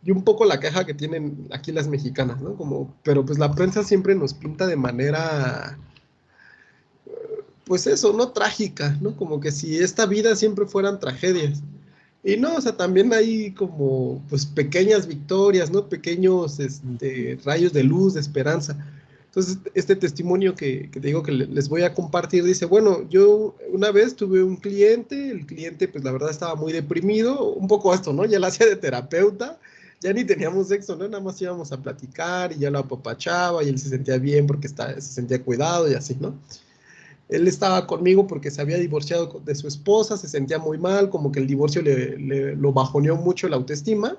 y un poco la queja que tienen aquí las mexicanas, ¿no? Como, pero pues la prensa siempre nos pinta de manera pues eso, ¿no? Trágica, ¿no? Como que si esta vida siempre fueran tragedias. Y no, o sea, también hay como, pues, pequeñas victorias, ¿no? Pequeños este, rayos de luz, de esperanza. Entonces, este testimonio que, que, te digo que les voy a compartir dice, bueno, yo una vez tuve un cliente, el cliente, pues, la verdad estaba muy deprimido, un poco esto, ¿no? Ya la hacía de terapeuta, ya ni teníamos sexo, ¿no? Nada más íbamos a platicar y ya lo apapachaba y él se sentía bien porque se sentía cuidado y así, ¿no? Él estaba conmigo porque se había divorciado de su esposa, se sentía muy mal, como que el divorcio le, lo bajoneó mucho la autoestima.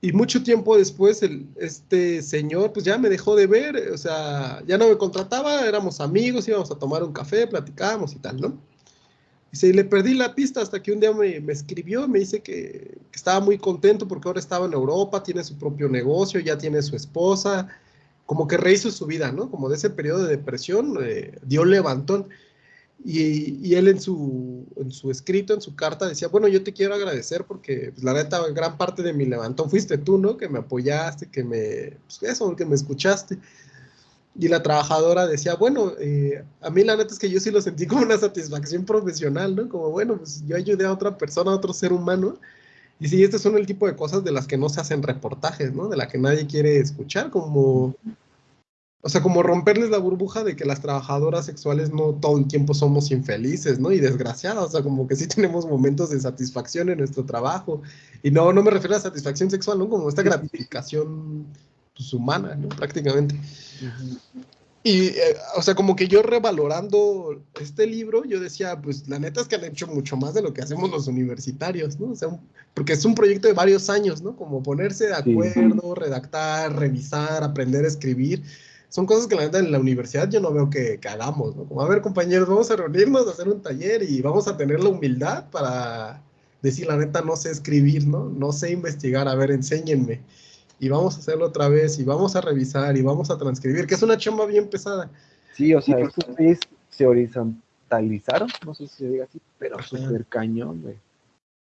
Y mucho tiempo después, el, este señor, pues ya me dejó de ver, o sea, ya no me contrataba, éramos amigos, íbamos a tomar un café, platicábamos y tal, ¿no? Y le perdí la pista hasta que un día me, me escribió, me dice que, que, estaba muy contento porque ahora estaba en Europa, tiene su propio negocio, ya tiene su esposa, como que rehizo su vida, ¿no? Como de ese periodo de depresión, eh, dio levantón. Y, y, él en su, en su escrito, en su carta, decía, bueno, yo te quiero agradecer porque pues, la neta, gran parte de mi levantón fuiste tú, ¿no? Que me apoyaste, que me, pues, eso, que me escuchaste. Y la trabajadora decía, bueno, eh, a mí la neta es que yo sí lo sentí como una satisfacción profesional, ¿no? Como, bueno, pues yo ayudé a otra persona, a otro ser humano. Y sí, estos son el tipo de cosas de las que no se hacen reportajes, ¿no? De la que nadie quiere escuchar, como, o sea, como romperles la burbuja de que las trabajadoras sexuales no todo el tiempo somos infelices, ¿no? Y desgraciadas, o sea, como que sí tenemos momentos de satisfacción en nuestro trabajo. Y no, no me refiero a satisfacción sexual, ¿no? Como esta gratificación pues, humana, ¿no? Prácticamente. Y, eh, o sea, como que yo revalorando este libro, yo decía, pues la neta es que han hecho mucho más de lo que hacemos los universitarios, ¿no? O sea, porque es un proyecto de varios años, ¿no? Como ponerse de acuerdo, redactar, revisar, aprender a escribir. Son cosas que la neta en la universidad yo no veo que, que hagamos, ¿no? Como, a ver, compañeros, vamos a reunirnos, a hacer un taller y vamos a tener la humildad para decir, la neta, no sé escribir, ¿no? No sé investigar, a ver, enséñenme y vamos a hacerlo otra vez y vamos a revisar y vamos a transcribir, que es una chamba bien pesada. Sí, o sea, estos se horizontalizaron, no sé si se diga así, pero súper cañón, güey.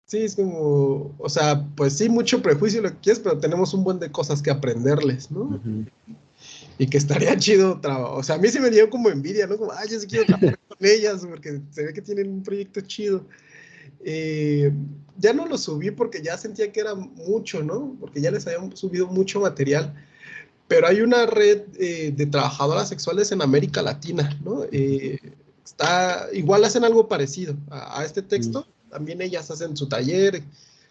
Sí, es como, o sea, pues sí, mucho prejuicio lo que quieres, pero tenemos un buen de cosas que aprenderles, ¿no? Y que estaría chido trabajar. O sea, a mí se me dio como envidia, ¿no? Como, ay, yo sí quiero trabajar con ellas, porque se ve que tienen un proyecto chido. Eh, ya no lo subí porque ya sentía que era mucho, ¿no? Porque ya les habían subido mucho material. Pero hay una red eh, de trabajadoras sexuales en América Latina, ¿no? Eh, está, igual hacen algo parecido a, este texto. También ellas hacen su taller,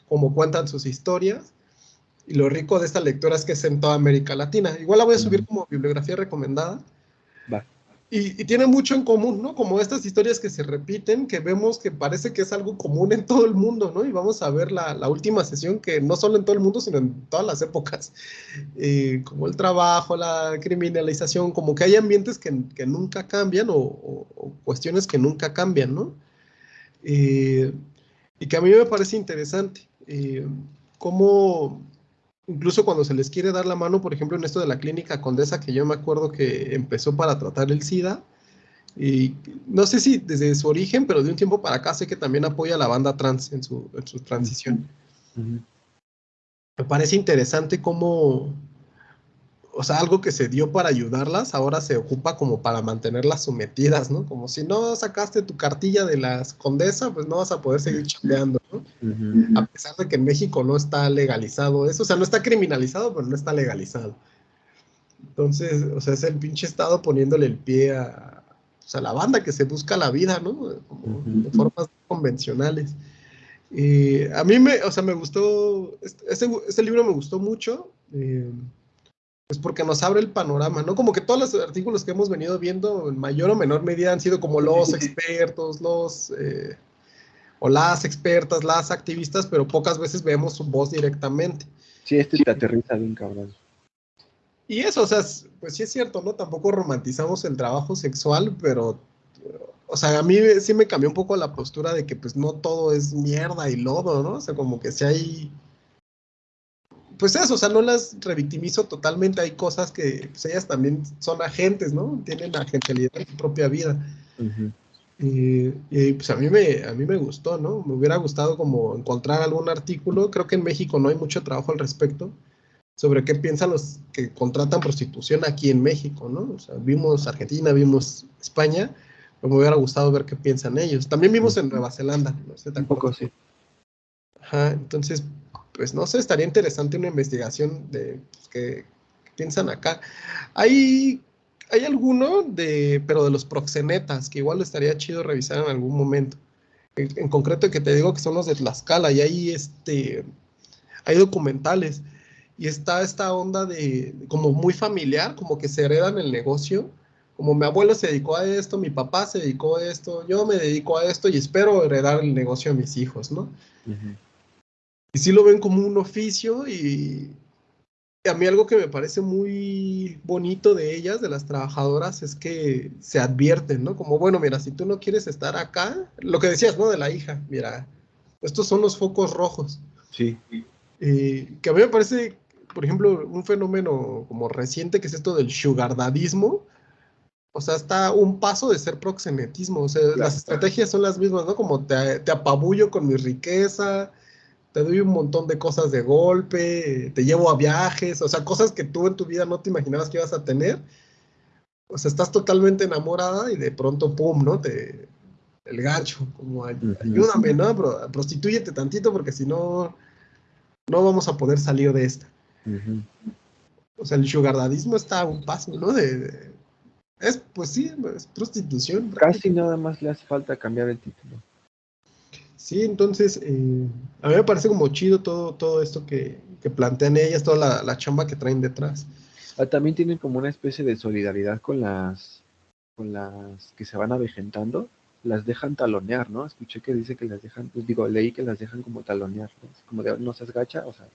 como cuentan sus historias. Y lo rico de esta lectura es que es en toda América Latina. Igual la voy a subir como bibliografía recomendada. Y, tiene mucho en común, ¿no? Como estas historias que se repiten, que vemos que parece que es algo común en todo el mundo, ¿no? Y vamos a ver la, última sesión que no solo en todo el mundo, sino en todas las épocas, eh, como el trabajo, la criminalización, como que hay ambientes que, nunca cambian o, o, cuestiones que nunca cambian, ¿no? Eh, y que a mí me parece interesante, eh, cómo incluso cuando se les quiere dar la mano, por ejemplo, en esto de la clínica Condesa, que yo me acuerdo que empezó para tratar el SIDA, y no sé si desde su origen, pero de un tiempo para acá sé que también apoya a la banda trans en su, en su transición. Me parece interesante cómo, o sea, algo que se dio para ayudarlas, ahora se ocupa como para mantenerlas sometidas, ¿no? Como si no sacaste tu cartilla de las condesa, pues no vas a poder seguir chambeando, ¿no? A pesar de que en México no está legalizado eso, o sea, no está criminalizado, pero no está legalizado. Entonces, o sea, es el pinche Estado poniéndole el pie a, pues, a la banda que se busca la vida, ¿no? Como de formas convencionales. Y a mí me, o sea, me gustó, este, este libro me gustó mucho. Eh, pues porque nos abre el panorama, ¿no? Como que todos los artículos que hemos venido viendo en mayor o menor medida han sido como los expertos, los eh, o las expertas, las activistas, pero pocas veces vemos su voz directamente. Sí, este te aterriza bien, cabrón. Y eso, o sea, pues sí es cierto, ¿no? Tampoco romantizamos el trabajo sexual, pero, o sea, a mí sí me cambió un poco la postura de que pues no todo es mierda y lodo, ¿no? O sea, como que si hay pues eso, o sea, no las revictimizo totalmente, hay cosas que pues, ellas también son agentes, ¿no? Tienen agencialidad en su propia vida. y, pues a mí, me, a mí me gustó, ¿no? Me hubiera gustado como encontrar algún artículo, creo que en México no hay mucho trabajo al respecto, sobre qué piensan los que contratan prostitución aquí en México, ¿no? O sea, vimos Argentina, vimos España, me hubiera gustado ver qué piensan ellos. También vimos en Nueva Zelanda, no sé, tampoco sí. Ajá, entonces, pues no sé, estaría interesante una investigación de pues, qué, piensan acá. Hay, hay alguno de, pero de los proxenetas, que igual estaría chido revisar en algún momento. En, concreto, que te digo que son los de Tlaxcala, y hay este, hay documentales. Y está esta onda de, como muy familiar, como que se heredan el negocio como mi abuelo se dedicó a esto, mi papá se dedicó a esto, yo me dedico a esto y espero heredar el negocio a mis hijos, ¿no? Y sí lo ven como un oficio y, a mí algo que me parece muy bonito de ellas, de las trabajadoras, es que se advierten, ¿no? Como, bueno, mira, si tú no quieres estar acá, lo que decías, ¿no? De la hija, mira, estos son los focos rojos. Sí. Eh, que a mí me parece, por ejemplo, un fenómeno como reciente, que es esto del sugardadismo, o sea, está un paso de ser proxenetismo. O sea, las estrategias son las mismas, ¿no? Como te, te, apabullo con mi riqueza, te doy un montón de cosas de golpe, te llevo a viajes, o sea, cosas que tú en tu vida no te imaginabas que ibas a tener. O sea, estás totalmente enamorada y de pronto, pum, ¿no? Te, el gancho, como ayúdame, ¿no? Pero, prostitúyete tantito porque si no, no vamos a poder salir de esta. O sea, el sugardadismo está a un paso, ¿no? de es, pues sí, es prostitución. Casi nada más le hace falta cambiar el título. Sí, entonces, eh, a mí me parece como chido todo, todo esto que, plantean ellas, toda la, chamba que traen detrás. Ah, también tienen como una especie de solidaridad con las, con las que se van avejentando, las dejan talonear, ¿no? Escuché que dice que las dejan, pues digo, leí que las dejan como talonear, ¿no? Como de, no seas gacha, o sea,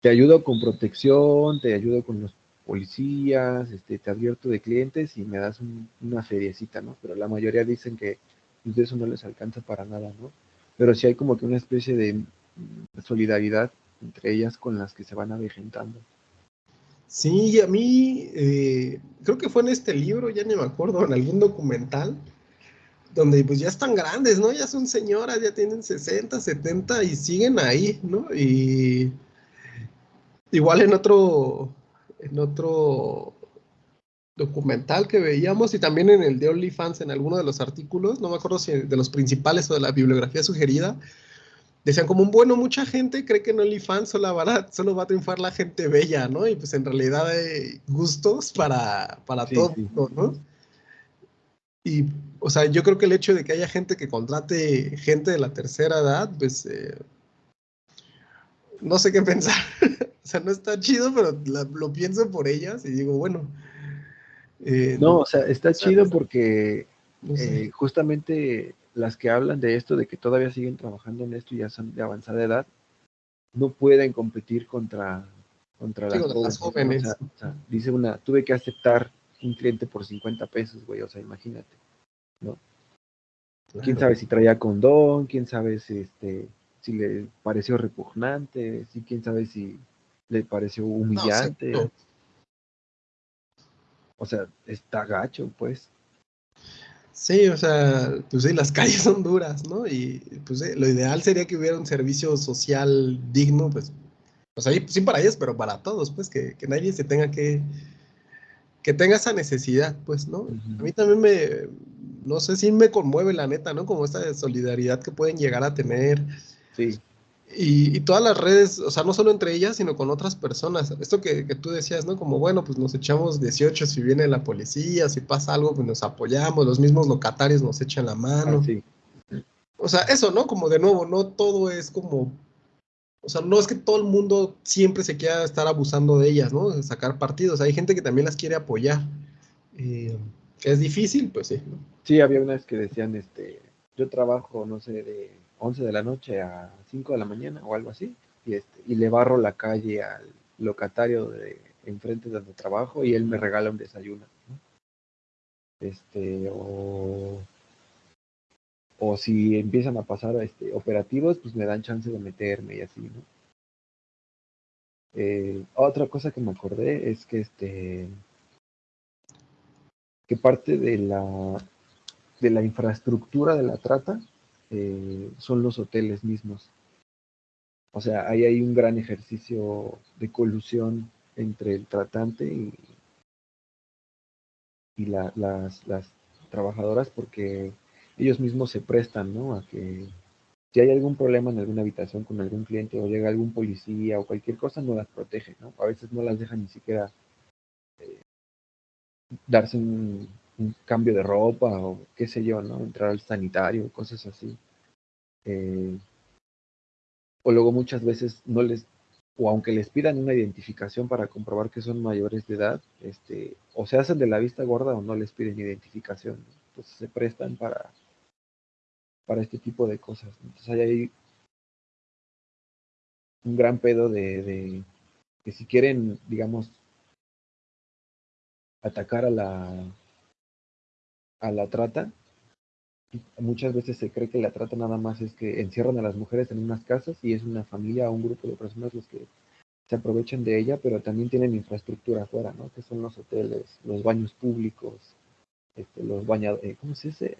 te ayudo con protección, te ayudo con los policías, este, te advierto de clientes y me das una feriecita, ¿no? Pero la mayoría dicen que pues, de eso no les alcanza para nada, ¿no? Pero sí hay como que una especie de mm, solidaridad entre ellas con las que se van avejentando. Sí, a mí eh, creo que fue en este libro, ya ni me acuerdo, en algún documental, donde pues ya están grandes, ¿no? Ya son señoras, ya tienen 60, 70 y siguen ahí, ¿no? Y igual en otro, en otro documental que veíamos y también en el de OnlyFans, en alguno de los artículos, no me acuerdo si de los principales o de la bibliografía sugerida, decían como un bueno, mucha gente cree que en OnlyFans solo va, solo va a triunfar la gente bella, ¿no? Y pues en realidad hay gustos para, para todo, ¿no? Y, o sea, yo creo que el hecho de que haya gente que contrate gente de la tercera edad, pues, eh, no sé qué pensar. O sea, no está chido, pero lo pienso por ellas y digo, bueno. Eh, no, o sea, está chido porque eh, justamente las que hablan de esto, de que todavía siguen trabajando en esto y ya son de avanzada edad, no pueden competir contra, contra las, jóvenes. O sea, dice una, tuve que aceptar un cliente por 50 pesos, güey, o sea, imagínate, ¿no? Quién sabe si traía condón, quién sabe si, este, si le pareció repugnante, si quién sabe si le pareció humillante. o sea, está gacho, pues. Sí, o sea, pues sí, las calles son duras, ¿no? Y pues lo ideal sería que hubiera un servicio social digno, pues, pues ahí, sí para ellos, pero para todos, pues, que, nadie se tenga que, que tenga esa necesidad, pues, ¿no? A mí también me, no sé si me conmueve la neta, ¿no? Como esta solidaridad que pueden llegar a tener. Sí. Y, todas las redes, o sea, no solo entre ellas, sino con otras personas. Esto que, tú decías, ¿no? Como, bueno, pues nos echamos 18 si viene la policía, si pasa algo, pues nos apoyamos, los mismos locatarios nos echan la mano. Ah, o sea, eso, ¿no? Como de nuevo, no todo es como, o sea, no es que todo el mundo siempre se quiera estar abusando de ellas, ¿no? De sacar partidos. Hay gente que también las quiere apoyar. Eh, es difícil, pues sí. Sí, había unas que decían, este, yo trabajo, no sé, de 11 de la noche a 5 de la mañana o algo así, y, este, y le barro la calle al locatario de enfrente de donde trabajo y él me regala un desayuno. Este, o, o si empiezan a pasar este, operativos, pues me dan chance de meterme y así, ¿no? Eh, otra cosa que me acordé es que este que parte de la de la infraestructura de la trata eh, son los hoteles mismos. O sea, ahí hay un gran ejercicio de colusión entre el tratante y, y las, las, trabajadoras porque ellos mismos se prestan, ¿no? A que si hay algún problema en alguna habitación con algún cliente o llega algún policía o cualquier cosa, no las protege, ¿no? A veces no las dejan ni siquiera eh, darse un, cambio de ropa o qué sé yo, ¿no? Entrar al sanitario, cosas así. Eh, o luego muchas veces no les, o aunque les pidan una identificación para comprobar que son mayores de edad, este, o se hacen de la vista gorda o no les piden identificación. Entonces se prestan para, para este tipo de cosas. Entonces hay ahí un gran pedo de que si quieren, digamos, atacar a la a la trata, muchas veces se cree que la trata nada más es que encierran a las mujeres en unas casas y es una familia o un grupo de personas los que se aprovechan de ella, pero también tienen infraestructura afuera, ¿no? Que son los hoteles, los baños públicos, este, los bañados, eh, ¿cómo se dice?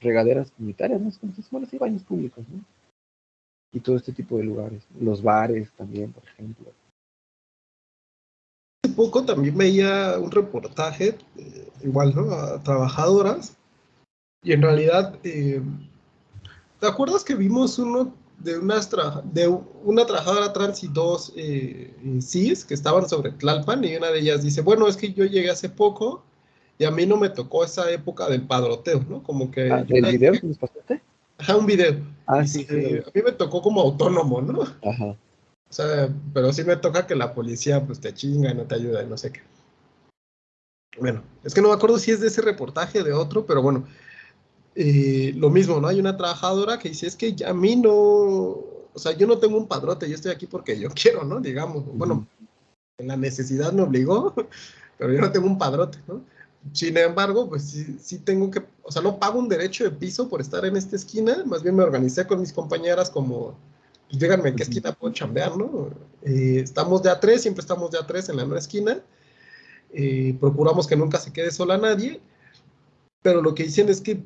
Regaderas comunitarias, ¿no? ¿Cómo se Bueno, sí, baños públicos, ¿no? Y todo este tipo de lugares. Los bares también, por ejemplo. Hace poco también veía un reportaje, eh, igual, ¿no? A trabajadoras y en realidad, eh, ¿te acuerdas que vimos uno de, unas de una trabajadora trans y dos eh, cis que estaban sobre Tlalpan? Y una de ellas dice, bueno, es que yo llegué hace poco y a mí no me tocó esa época del padroteo, ¿no? Como que... Ah, ¿El video que nos pasaste? Ajá, un video. Ah, sí, sí. A mí me tocó como autónomo, ¿no? Ajá. O sea, pero sí me toca que la policía pues te chinga y no te ayuda y no sé qué. Bueno, es que no me acuerdo si es de ese reportaje o de otro, pero bueno, eh, lo mismo, ¿no? Hay una trabajadora que dice, es que a mí no, o sea, yo no tengo un padrote, yo estoy aquí porque yo quiero, ¿no? Digamos, bueno, la necesidad me obligó, pero yo no tengo un padrote, ¿no? Sin embargo, pues sí, sí, tengo que, o sea, no pago un derecho de piso por estar en esta esquina, más bien me organicé con mis compañeras como, pues díganme en qué esquina puedo chambear, ¿no? Eh, estamos de a tres, siempre estamos de a tres en la nueva esquina, eh, procuramos que nunca se quede sola nadie, pero lo que dicen es que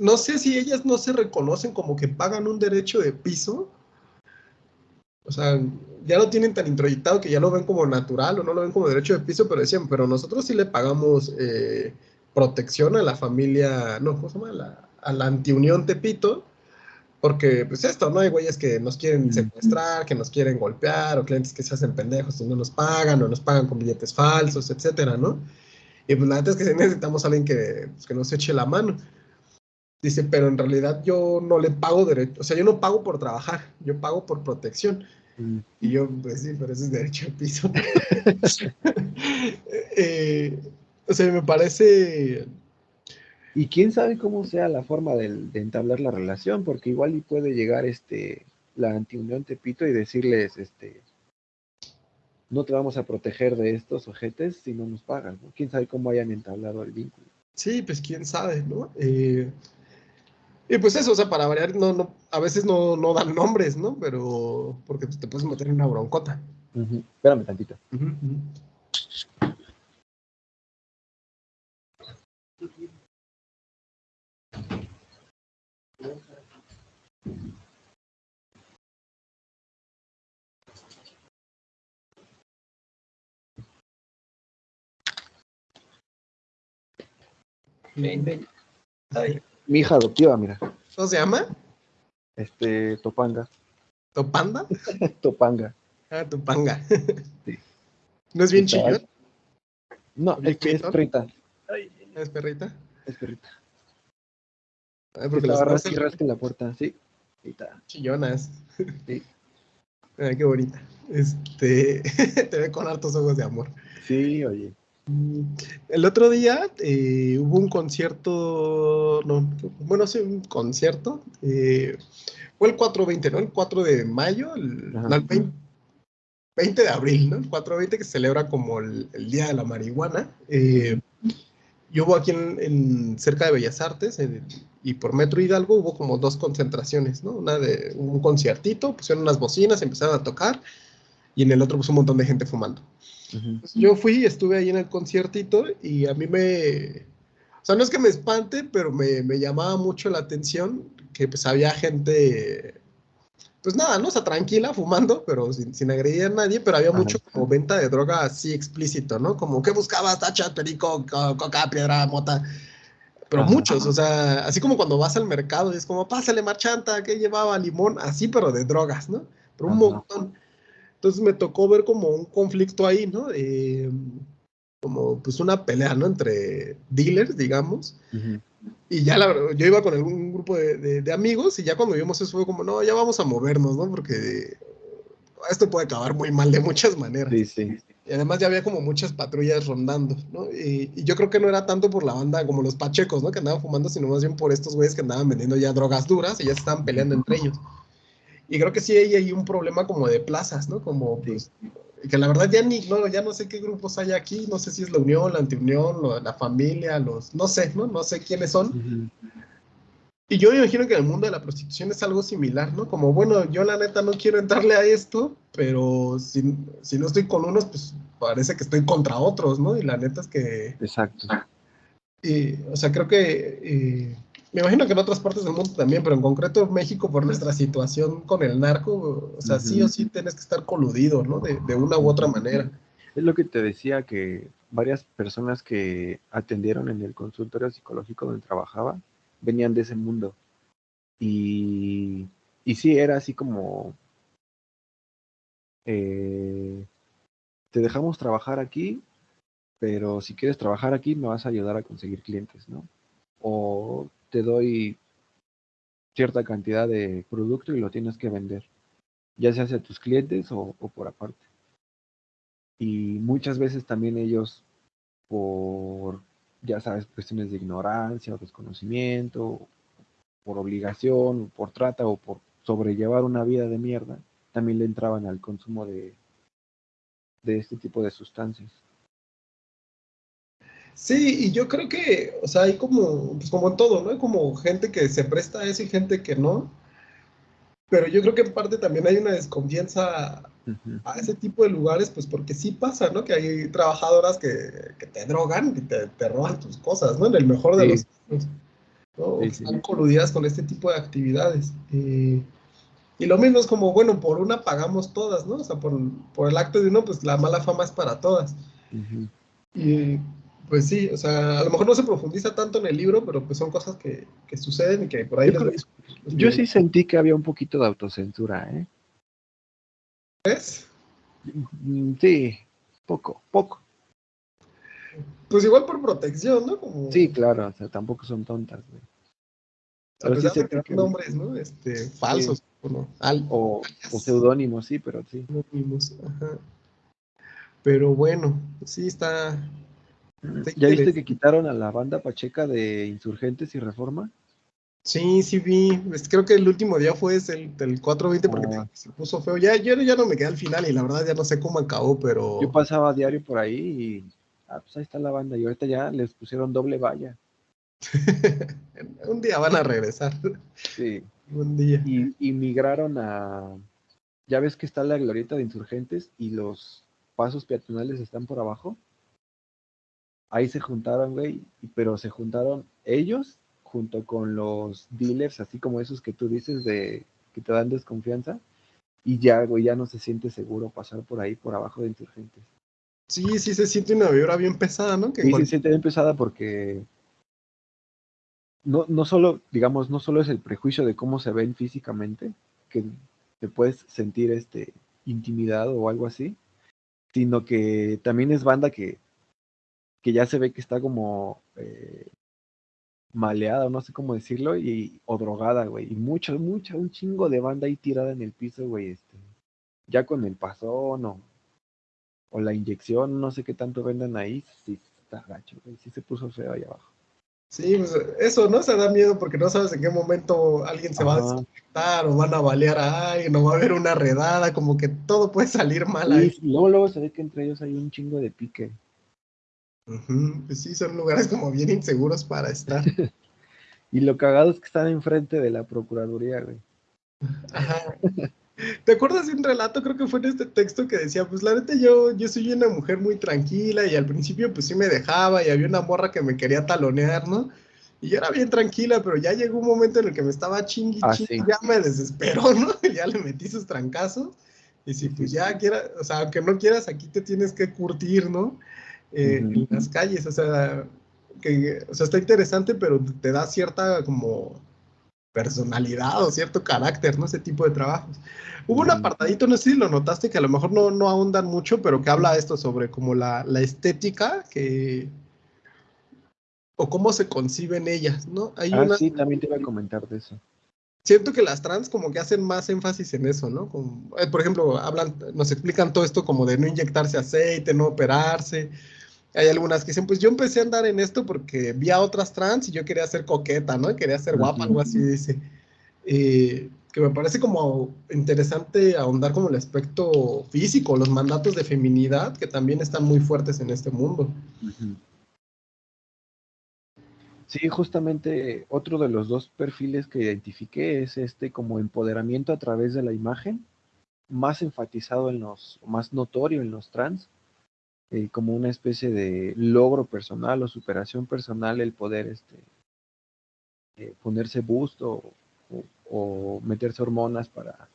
no sé si ellas no se reconocen como que pagan un derecho de piso. O sea, ya lo tienen tan introyectado que ya lo ven como natural o no lo ven como derecho de piso, pero decían, pero nosotros sí le pagamos eh, protección a la familia, no, ¿cómo se llama? a la antiunión Tepito, porque pues esto, ¿no? Hay güeyes que nos quieren secuestrar, que nos quieren golpear, o clientes que se hacen pendejos y no nos pagan, o nos pagan con billetes falsos, etcétera, ¿no? Y pues la verdad es que necesitamos a alguien que, pues, que nos eche la mano. Dice, pero en realidad yo no le pago derecho, o sea, yo no pago por trabajar, yo pago por protección. Mm. Y yo, pues sí, pero ese es derecho al piso. Eh, o sea, me parece... Y quién sabe cómo sea la forma de, entablar la relación, porque igual y puede llegar este la antiunión Tepito y decirles, este, no te vamos a proteger de estos ojetes si no nos pagan, ¿no? Quién sabe cómo hayan entablado el vínculo. Sí, pues quién sabe, ¿no? Eh, y pues eso, o sea, para variar, no, no, a veces no, no dan nombres, ¿no? Pero porque te puedes meter en una broncota. Espérame tantito. Ven, ven. Ay. Mi hija adoptiva, mira. ¿Cómo se llama? Este, Topanga. ¿Topanda? Topanga. Ah, Topanga. sí. ¿No es bien chillón? No, es que es perrita. ¿Es perrita? Es perrita. Ay, porque las rasca y rasca en la puerta, sí. Chillonas. Sí. Ay, qué bonita. Este, te ve con hartos ojos de amor. Sí, oye. El otro día eh, hubo un concierto, no, bueno, sí, un concierto. Eh, fue el 420, ¿no? El 4 de mayo, el, 20, de abril, ¿no? El 420 que se celebra como el, Día de la Marihuana. Eh, y hubo aquí en, cerca de Bellas Artes y por Metro Hidalgo hubo como dos concentraciones, ¿no? Una de un conciertito, pusieron unas bocinas, empezaron a tocar y en el otro pues un montón de gente fumando. Yo fui, estuve ahí en el conciertito y a mí me, o sea, no es que me espante, pero me, me llamaba mucho la atención que pues había gente, pues nada, ¿no? O sea, tranquila, fumando, pero sin, sin agredir a nadie, pero había mucho como venta de droga así explícito, ¿no? Como que buscabas tacha, perico, coca, piedra, mota. pero muchos, o sea, así como cuando vas al mercado y es como, pásale marchanta, que llevaba limón, así, pero de drogas, ¿no? Pero un montón. Entonces me tocó ver como un conflicto ahí, ¿no? como pues una pelea, ¿no? Entre dealers, digamos. Y ya la, yo iba con un grupo de, de, amigos y ya cuando vimos eso fue como, no, ya vamos a movernos, ¿no? Porque esto puede acabar muy mal de muchas maneras. Sí, sí. Y además ya había como muchas patrullas rondando, ¿no? Y, y, yo creo que no era tanto por la banda como los pachecos, ¿no? Que andaban fumando, sino más bien por estos güeyes que andaban vendiendo ya drogas duras y ya se estaban peleando entre ellos. Y creo que sí hay ahí un problema como de plazas, ¿no? Como, pues, que la verdad ya ni, no, ya no sé qué grupos hay aquí, no sé si es la Unión, la Antiunión, la familia, los, no sé, ¿no? No sé quiénes son. Y yo me imagino que en el mundo de la prostitución es algo similar, ¿no? Como, bueno, yo la neta no quiero entrarle a esto, pero si, si no estoy con unos, pues parece que estoy contra otros, ¿no? Y la neta es que... Exacto. Y, o sea, creo que... Eh, me imagino que en otras partes del mundo también, pero en concreto en México, por nuestra situación con el narco, o sea, sí o sí tienes que estar coludido, ¿no? De, de, una u otra manera. Es lo que te decía que varias personas que atendieron en el consultorio psicológico donde trabajaba venían de ese mundo. Y, y sí, era así como, eh, te dejamos trabajar aquí, pero si quieres trabajar aquí me vas a ayudar a conseguir clientes, ¿no? Te doy cierta cantidad de producto y lo tienes que vender, ya sea hacia tus clientes o, por aparte. Y muchas veces también ellos, por, ya sabes, cuestiones de ignorancia o desconocimiento, por obligación, por trata o por sobrellevar una vida de mierda, también le entraban al consumo de, de este tipo de sustancias. Sí, y yo creo que, o sea, hay como, pues como en todo, ¿no? Hay como gente que se presta a eso y gente que no. Pero yo creo que en parte también hay una desconfianza a ese tipo de lugares, pues porque sí pasa, ¿no? Que hay trabajadoras que, te drogan y te, roban tus cosas, ¿no? En el mejor de los casos, ¿no? están coludidas con este tipo de actividades. y lo mismo es como, bueno, por una pagamos todas, ¿no? O sea, por, por el acto de uno, pues la mala fama es para todas. Y pues sí, o sea, a lo mejor no se profundiza tanto en el libro, pero pues son cosas que, suceden y que por ahí... Yo, sí sentí que había un poquito de autocensura, ¿eh? ¿Ves? Mm, sí, poco, poco. Pues igual por protección, ¿no? Sí, claro, o sea, tampoco son tontas, güey. Pero sí de que... nombres, ¿no? Este, falsos, o, o, o seudónimos, sí, pero sí. Ajá. Pero bueno, sí está, ¿Ya viste que quitaron a la banda Pacheca de Insurgentes y Reforma? Sí, sí vi. Creo que el último día fue el, el 420 porque ah. se puso feo. Ya, yo ya no me quedé al final y la verdad ya no sé cómo acabó, pero... Yo pasaba diario por ahí y... Ah, pues ahí está la banda. Y ahorita ya les pusieron doble valla. Un día van a regresar. Sí. Un día. Y, y migraron a... Ya ves que está la glorieta de Insurgentes y los pasos peatonales están por abajo ahí se juntaron, güey, pero se juntaron ellos junto con los dealers, así como esos que tú dices de que te dan desconfianza, y ya, güey, ya no se siente seguro pasar por ahí, por abajo de insurgentes. Sí, sí se siente una vibra bien pesada, ¿no? Que sí, se siente bien pesada porque no, no solo, digamos, no solo es el prejuicio de cómo se ven físicamente, que te puedes sentir este intimidado o algo así, sino que también es banda que que ya se ve que está como eh, maleada, o no sé cómo decirlo, y, o drogada, güey. Y mucha, mucha, un chingo de banda ahí tirada en el piso, güey. Este, ya con el pasón o, o la inyección, no sé qué tanto vendan ahí, sí está gacho, güey. Sí se puso feo ahí abajo. Sí, pues eso, ¿no? Se da miedo porque no sabes en qué momento alguien se va a desconectar o van a balear a alguien o va a haber una redada, como que todo puede salir mal ahí. luego, luego se ve que entre ellos hay un chingo de pique. Pues sí, son lugares como bien inseguros para estar. y lo cagado es que están enfrente de la Procuraduría, güey. Ajá. ¿Te acuerdas de un relato? Creo que fue en este texto que decía, pues la neta yo, yo soy una mujer muy tranquila y al principio pues sí me dejaba y había una morra que me quería talonear, ¿no? Y yo era bien tranquila, pero ya llegó un momento en el que me estaba chingui, ah, ya me desesperó, ¿no? ya le metí sus trancazos. Y si pues ya quieras, o sea, aunque no quieras, aquí te tienes que curtir, ¿no? Eh, en las calles, o sea, que, o sea, está interesante, pero te da cierta como personalidad o cierto carácter, ¿no? Ese tipo de trabajos. Hubo un apartadito, no sé si lo notaste, que a lo mejor no, no ahondan mucho, pero que habla esto sobre como la, la estética que... o cómo se conciben ellas, ¿no? Hay ah, sí, también te iba a comentar de eso. Siento que las trans como que hacen más énfasis en eso, ¿no? Como, eh, por ejemplo, hablan, nos explican todo esto como de no inyectarse aceite, no operarse, hay algunas que dicen, pues yo empecé a andar en esto porque vi a otras trans y yo quería ser coqueta, ¿no? Quería ser guapa, algo así dice. Eh, que me parece como interesante ahondar como el aspecto físico, los mandatos de feminidad que también están muy fuertes en este mundo. Sí, justamente otro de los dos perfiles que identifiqué es este como empoderamiento a través de la imagen, más enfatizado en los, más notorio en los trans, eh, como una especie de logro personal o superación personal el poder este, eh, ponerse busto o, meterse hormonas para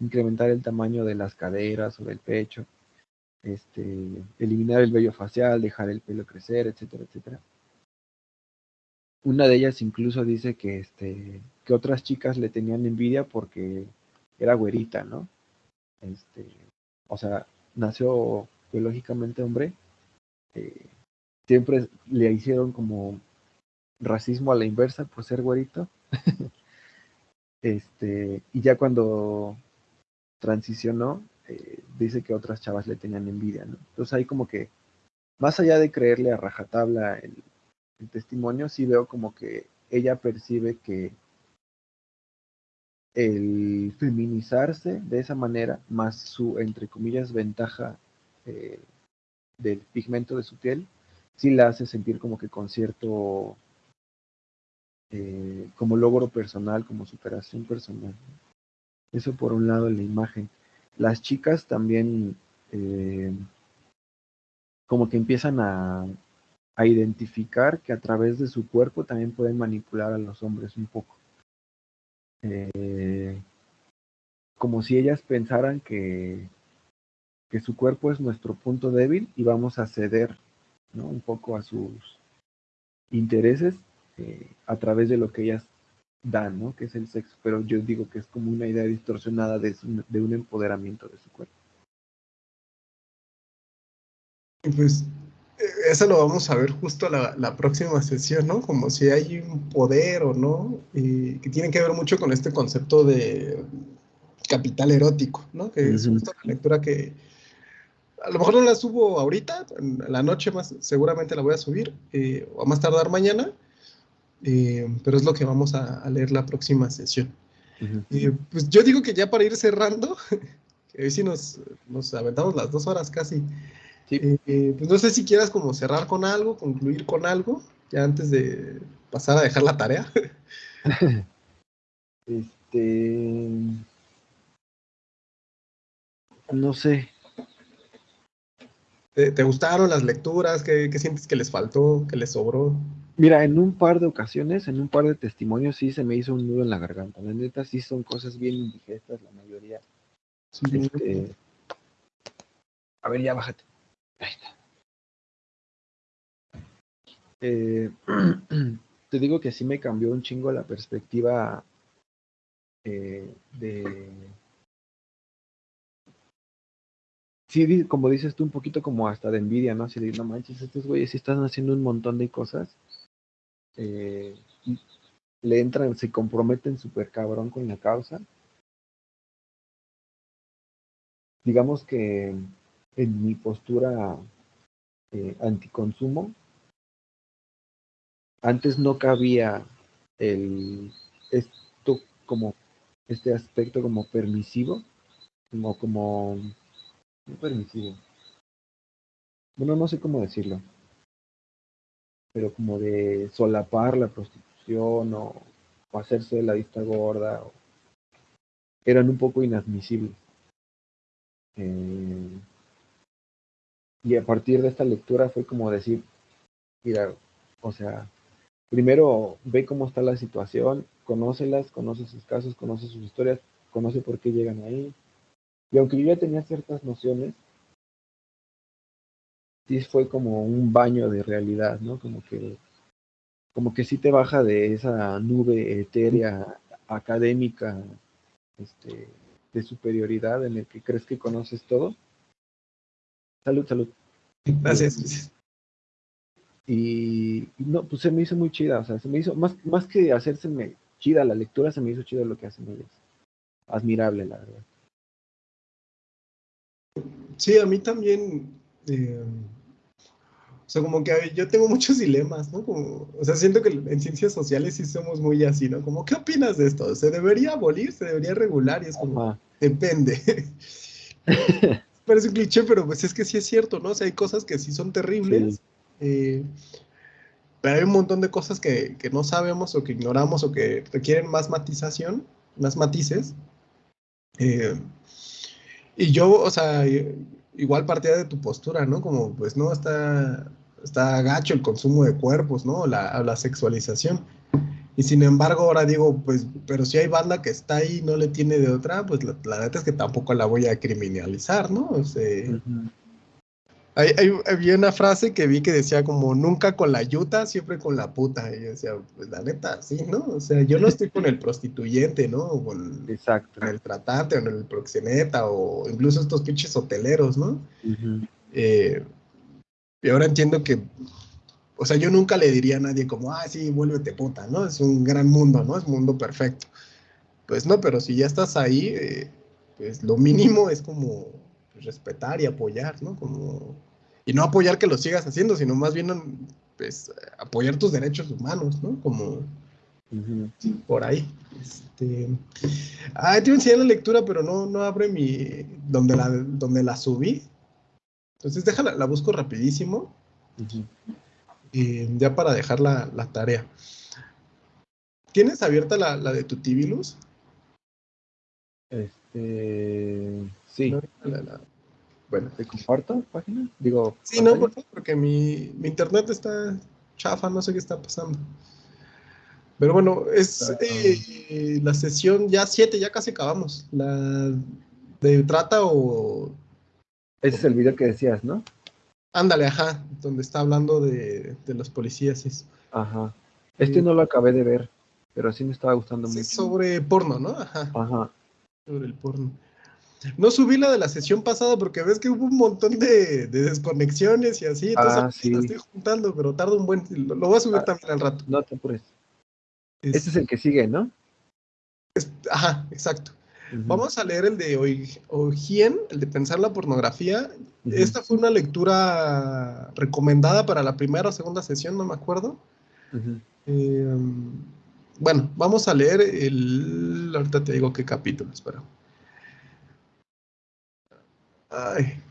incrementar el tamaño de las caderas o del pecho, este, eliminar el vello facial, dejar el pelo crecer, etcétera, etcétera. Una de ellas incluso dice que, este, que otras chicas le tenían envidia porque era güerita, ¿no? Este, o sea, nació biológicamente hombre, eh, siempre le hicieron como racismo a la inversa por ser güerito. este, y ya cuando transicionó, eh, dice que otras chavas le tenían envidia. Entonces ahí como que, más allá de creerle a rajatabla el testimonio, sí veo como que ella percibe que el feminizarse de esa manera, más su, entre comillas, ventaja eh, del pigmento de su piel, sí la hace sentir como que con cierto, eh, como logro personal, como superación personal. Eso por un lado en la imagen. Las chicas también eh, como que empiezan a, a identificar que a través de su cuerpo también pueden manipular a los hombres un poco. como si ellas pensaran que que su cuerpo es nuestro punto débil y vamos a ceder ¿no? un poco a sus intereses eh, a través de lo que ellas dan, ¿no? que es el sexo, pero yo digo que es como una idea distorsionada de, de un empoderamiento de su cuerpo. Pues eh, eso lo vamos a ver justo la, la próxima sesión, ¿no? Como si hay un poder o no, y que tiene que ver mucho con este concepto de capital erótico, ¿no? Que es justo la lectura que, a lo mejor no la subo ahorita, en la noche más seguramente la voy a subir, eh, o a más tardar mañana, eh, pero es lo que vamos a, leer la próxima sesión. Eh, pues yo digo que ya para ir cerrando, que hoy sí nos, nos aventamos las dos horas casi, pues no sé si quieras como cerrar con algo, concluir con algo, ya antes de pasar a dejar la tarea. este... No sé, ¿Te, gustaron las lecturas? ¿Qué, sientes que les faltó? ¿Que les sobró? Mira, en un par de ocasiones, en un par de testimonios, sí se me hizo un nudo en la garganta. La neta, sí son cosas bien indigestas, la mayoría. Este, a ver, ya bájate. Ahí está. Eh, te digo que sí me cambió un chingo la perspectiva eh, de sí, como dices tú, un poquito como hasta de envidia, ¿no? Así de, no manches, estos güeyes sí están haciendo un montón de cosas. Eh, le entran, se comprometen súper cabrón con la causa. Digamos que en mi postura eh, anticonsumo, antes no cabía el esto como este aspecto como permisivo, como como permisivo. Bueno, no sé cómo decirlo. Pero como de solapar la prostitución o, hacerse la vista gorda. eran un poco inadmisibles. Eh, y a partir de esta lectura fue como decir, mira, o sea, primero ve cómo está la situación, conócelas, conoce sus casos, conoce sus historias, conoce por qué llegan ahí, y aunque yo ya tenía ciertas nociones, sí fue como un baño de realidad, ¿no? Como que como que sí te baja de esa nube etérea académica este, de superioridad en el que crees que conoces todo. Salud, salud. Gracias. Y, no, pues se me hizo muy chida, o sea, se me hizo, más, más que hacerse chida la lectura, se me hizo chida lo que hacen ellos. Admirable, la verdad. Sí, a mí también. Eh, o sea, como que yo tengo muchos dilemas, ¿no? Como, o sea, siento que en ciencias sociales sí somos muy así, ¿no? Como, ¿qué opinas de esto? ¿Se debería abolir? ¿Se debería regular? Y es como, depende. Parece un cliché, pero pues es que sí es cierto, ¿no? O sea, hay cosas que sí son terribles. Eh, pero hay un montón de cosas que, que, no sabemos o que ignoramos o que requieren más matización, más matices. Eh, y yo, o sea, igual partía de tu postura, ¿no? Como, pues no, está, está gacho el consumo de cuerpos, ¿no? La, la sexualización. Y sin embargo, ahora digo, pues, pero si hay banda que está ahí y no le tiene de otra, pues la, la neta es que tampoco la voy a criminalizar, ¿no? O sea, hay, había una frase que vi que decía como nunca con la yuta, siempre con la puta. Y yo decía, pues la neta, sí, ¿no? O sea, yo no estoy con el prostituyente, ¿no? O con, Exacto. el tratante, o con el proxeneta, o incluso estos pinches hoteleros, ¿no? Eh, y ahora entiendo que, o sea, yo nunca le diría a nadie como, ah, sí, vuélvete puta, ¿no? Es un gran mundo, ¿no? Es un mundo perfecto. Pues no, pero si ya estás ahí, eh, pues lo mínimo es como respetar y apoyar, ¿no? Como y no apoyar que lo sigas haciendo, sino más bien pues, apoyar tus derechos humanos, ¿no? Como por ahí. Este, ah, a enseñar la lectura, pero no, no abre mi, donde la, donde la subí. Entonces déjala, la busco rapidísimo. Y ya para dejar la, la tarea. ¿Tienes abierta la, la de tu Tibilus? Este, sí. la, bueno, ¿te comparto página? Digo. Sí, no, por favor, porque mi, mi, internet está chafa, no sé qué está pasando. Pero bueno, es eh, la sesión ya 7, ya casi acabamos. La de trata o. Ese es el video que decías, ¿no? Ándale, ajá, donde está hablando de, de los policías. Eso. Ajá. Este no lo acabé de ver, pero sí me estaba gustando sí, mucho. Sobre porno, ¿no? Ajá. Ajá. Sobre el porno. No subí la de la sesión pasada porque ves que hubo un montón de, desconexiones y así. Entonces ah, sí. la estoy juntando, pero tarda un buen. Lo, voy a subir ah, también al rato. No te apures. Este es el que sigue, ¿no? ajá, exacto. Vamos a leer el de Ogien, el de Pensar la Pornografía. Esta fue una lectura recomendada para la primera o segunda sesión, no me acuerdo. Eh, bueno, vamos a leer el. Ahorita te digo qué capítulo, espera. Ay.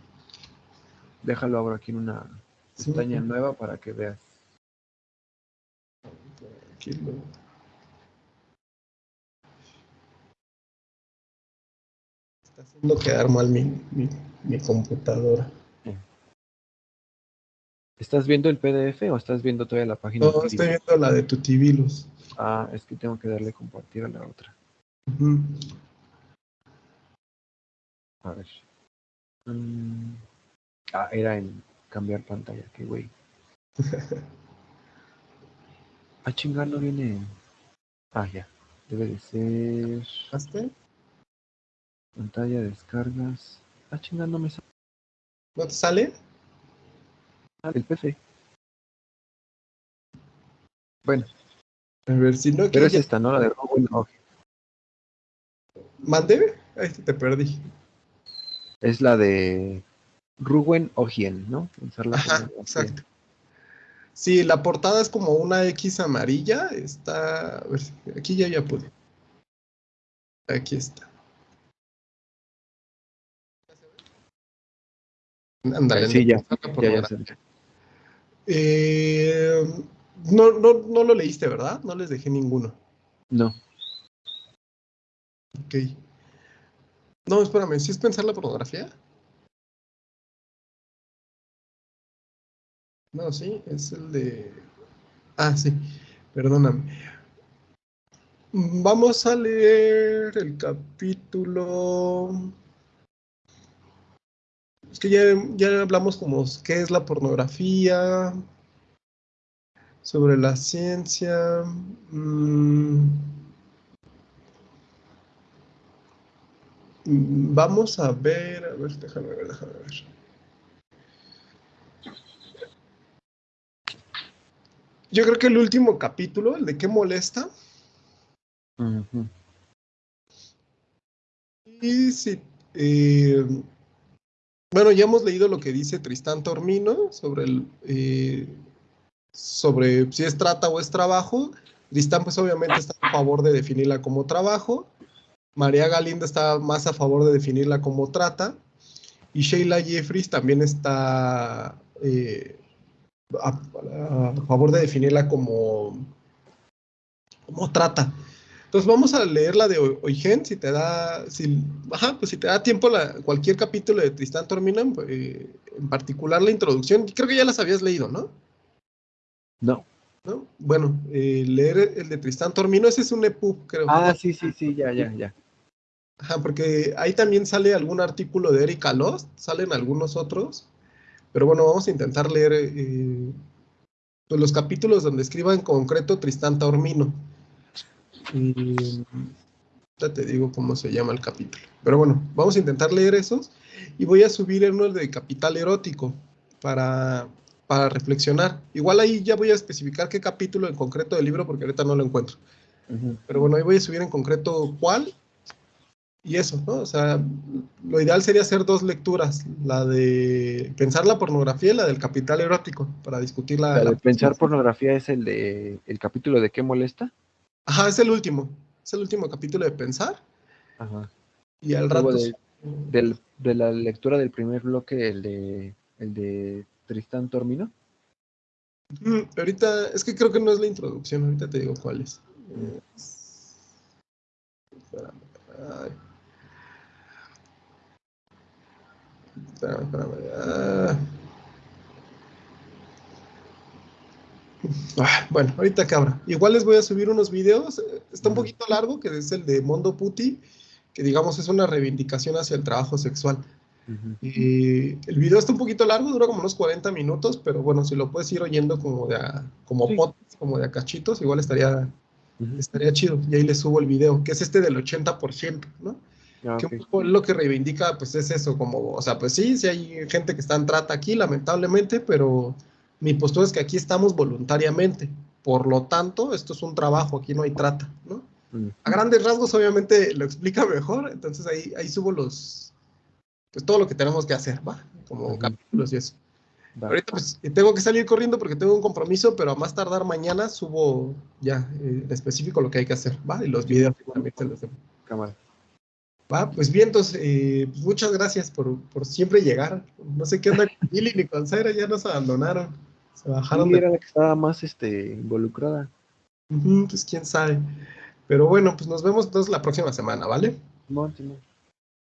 Déjalo ahora aquí en una pestaña nueva para que veas. Está haciendo quedar mal mi, mi, computadora. ¿Estás viendo el PDF o estás viendo todavía la página? No, estoy viendo la de Tutibilus. Ah, es que tengo que darle compartir a la otra. A ver. Mm, ah, era en cambiar pantalla, qué güey. ah, chingar, no viene. Ah, ya. Debe de ser. ¿Hasta? Pantalla, descargas. Ah, chingar, no me sale. ¿No te sale? Ah, el PC. Bueno. A ver si no. Pero es esta, ¿no? La de Rowan ¿Mande? Ahí te perdí es la de Ruben Ogien, ¿no? Ajá, exacto. Sí, la portada es como una X amarilla. Está. A ver, aquí ya ya pude. Aquí está. Ándale, sí, ya. Eh, no, no, no lo leíste, ¿verdad? No les dejé ninguno. No. Ok. No, espérame, ¿sí es pensar la pornografía? No, sí, es el de... Ah, sí, perdóname. Vamos a leer el capítulo... Es que ya, ya hablamos como qué es la pornografía. Sobre la ciencia. Mm, vamos a ver, a ver, déjame ver, déjame ver. Yo creo que el último capítulo, el de qué molesta. Y sí, eh, bueno, ya hemos leído lo que dice Tristán Tormino sobre el eh, sobre si es trata o es trabajo. Tristán, pues obviamente está a favor de definirla como trabajo. María Galinda está más a favor de definirla como trata. Y Sheila Jeffries también está eh, a, favor de definirla como, como trata. Entonces vamos a leer la de Oigen, si te da, si, pues si te da tiempo la, cualquier capítulo de Tristán Tormina, eh, en particular la introducción, creo que ya las habías leído, ¿no? No. ¿No? Bueno, eh, leer el de Tristán Tormino, ese es un EPUB, creo. Ah, sí, sí, sí, ya, ya, ya. Ajá, porque ahí también sale algún artículo de Erika Lost, salen algunos otros. Pero bueno, vamos a intentar leer eh, pues, los capítulos donde escriba en concreto Tristán Taormino. Y ya te digo cómo se llama el capítulo. Pero bueno, vamos a intentar leer esos. Y voy a subir uno de Capital Erótico para, para reflexionar. Igual ahí ya voy a especificar qué capítulo en concreto del libro porque ahorita no lo encuentro. Pero bueno, ahí voy a subir en concreto cuál y eso, ¿no? O sea, lo ideal sería hacer dos lecturas, la de pensar la pornografía y la del capital erótico, para discutir la... de pensar pornografía es el de el capítulo de qué molesta. Ajá, es el último, es el último capítulo de pensar. Ajá. Y al rato... De, de la lectura del primer bloque, el de, el de Tristán Tormino. ahorita, es que creo que no es la introducción, ahorita te digo cuál es. Mm. Ay. Ah, bueno, ahorita cabra. Igual les voy a subir unos videos. Está un poquito largo, que es el de Mondo Puti, que digamos es una reivindicación hacia el trabajo sexual. y el video está un poquito largo, dura como unos 40 minutos, pero bueno, si lo puedes ir oyendo como de a, como como de cachitos, igual estaría, estaría chido. Y ahí les subo el video, que es este del 80%, ¿no? Ah, que lo que reivindica, pues es eso, como, o sea, pues sí, sí hay gente que está en trata aquí, lamentablemente, pero mi postura es que aquí estamos voluntariamente. Por lo tanto, esto es un trabajo, aquí no hay trata, ¿no? Mm. A grandes rasgos, obviamente, lo explica mejor, entonces ahí, ahí subo los, pues todo lo que tenemos que hacer, ¿va? Como capítulos y eso. Ahorita pues tengo que salir corriendo porque tengo un compromiso, pero a más tardar mañana subo ya eh, en específico lo que hay que hacer, ¿va? Y los videos también se los Cámara. Va, pues bien, entonces, eh, pues, muchas gracias por, siempre llegar. No sé qué onda con Billy ni con Zaira, ya nos abandonaron. Se bajaron. Sí, era la que estaba más este, involucrada. pues quién sabe. Pero bueno, pues nos vemos entonces la próxima semana, ¿vale? No, no.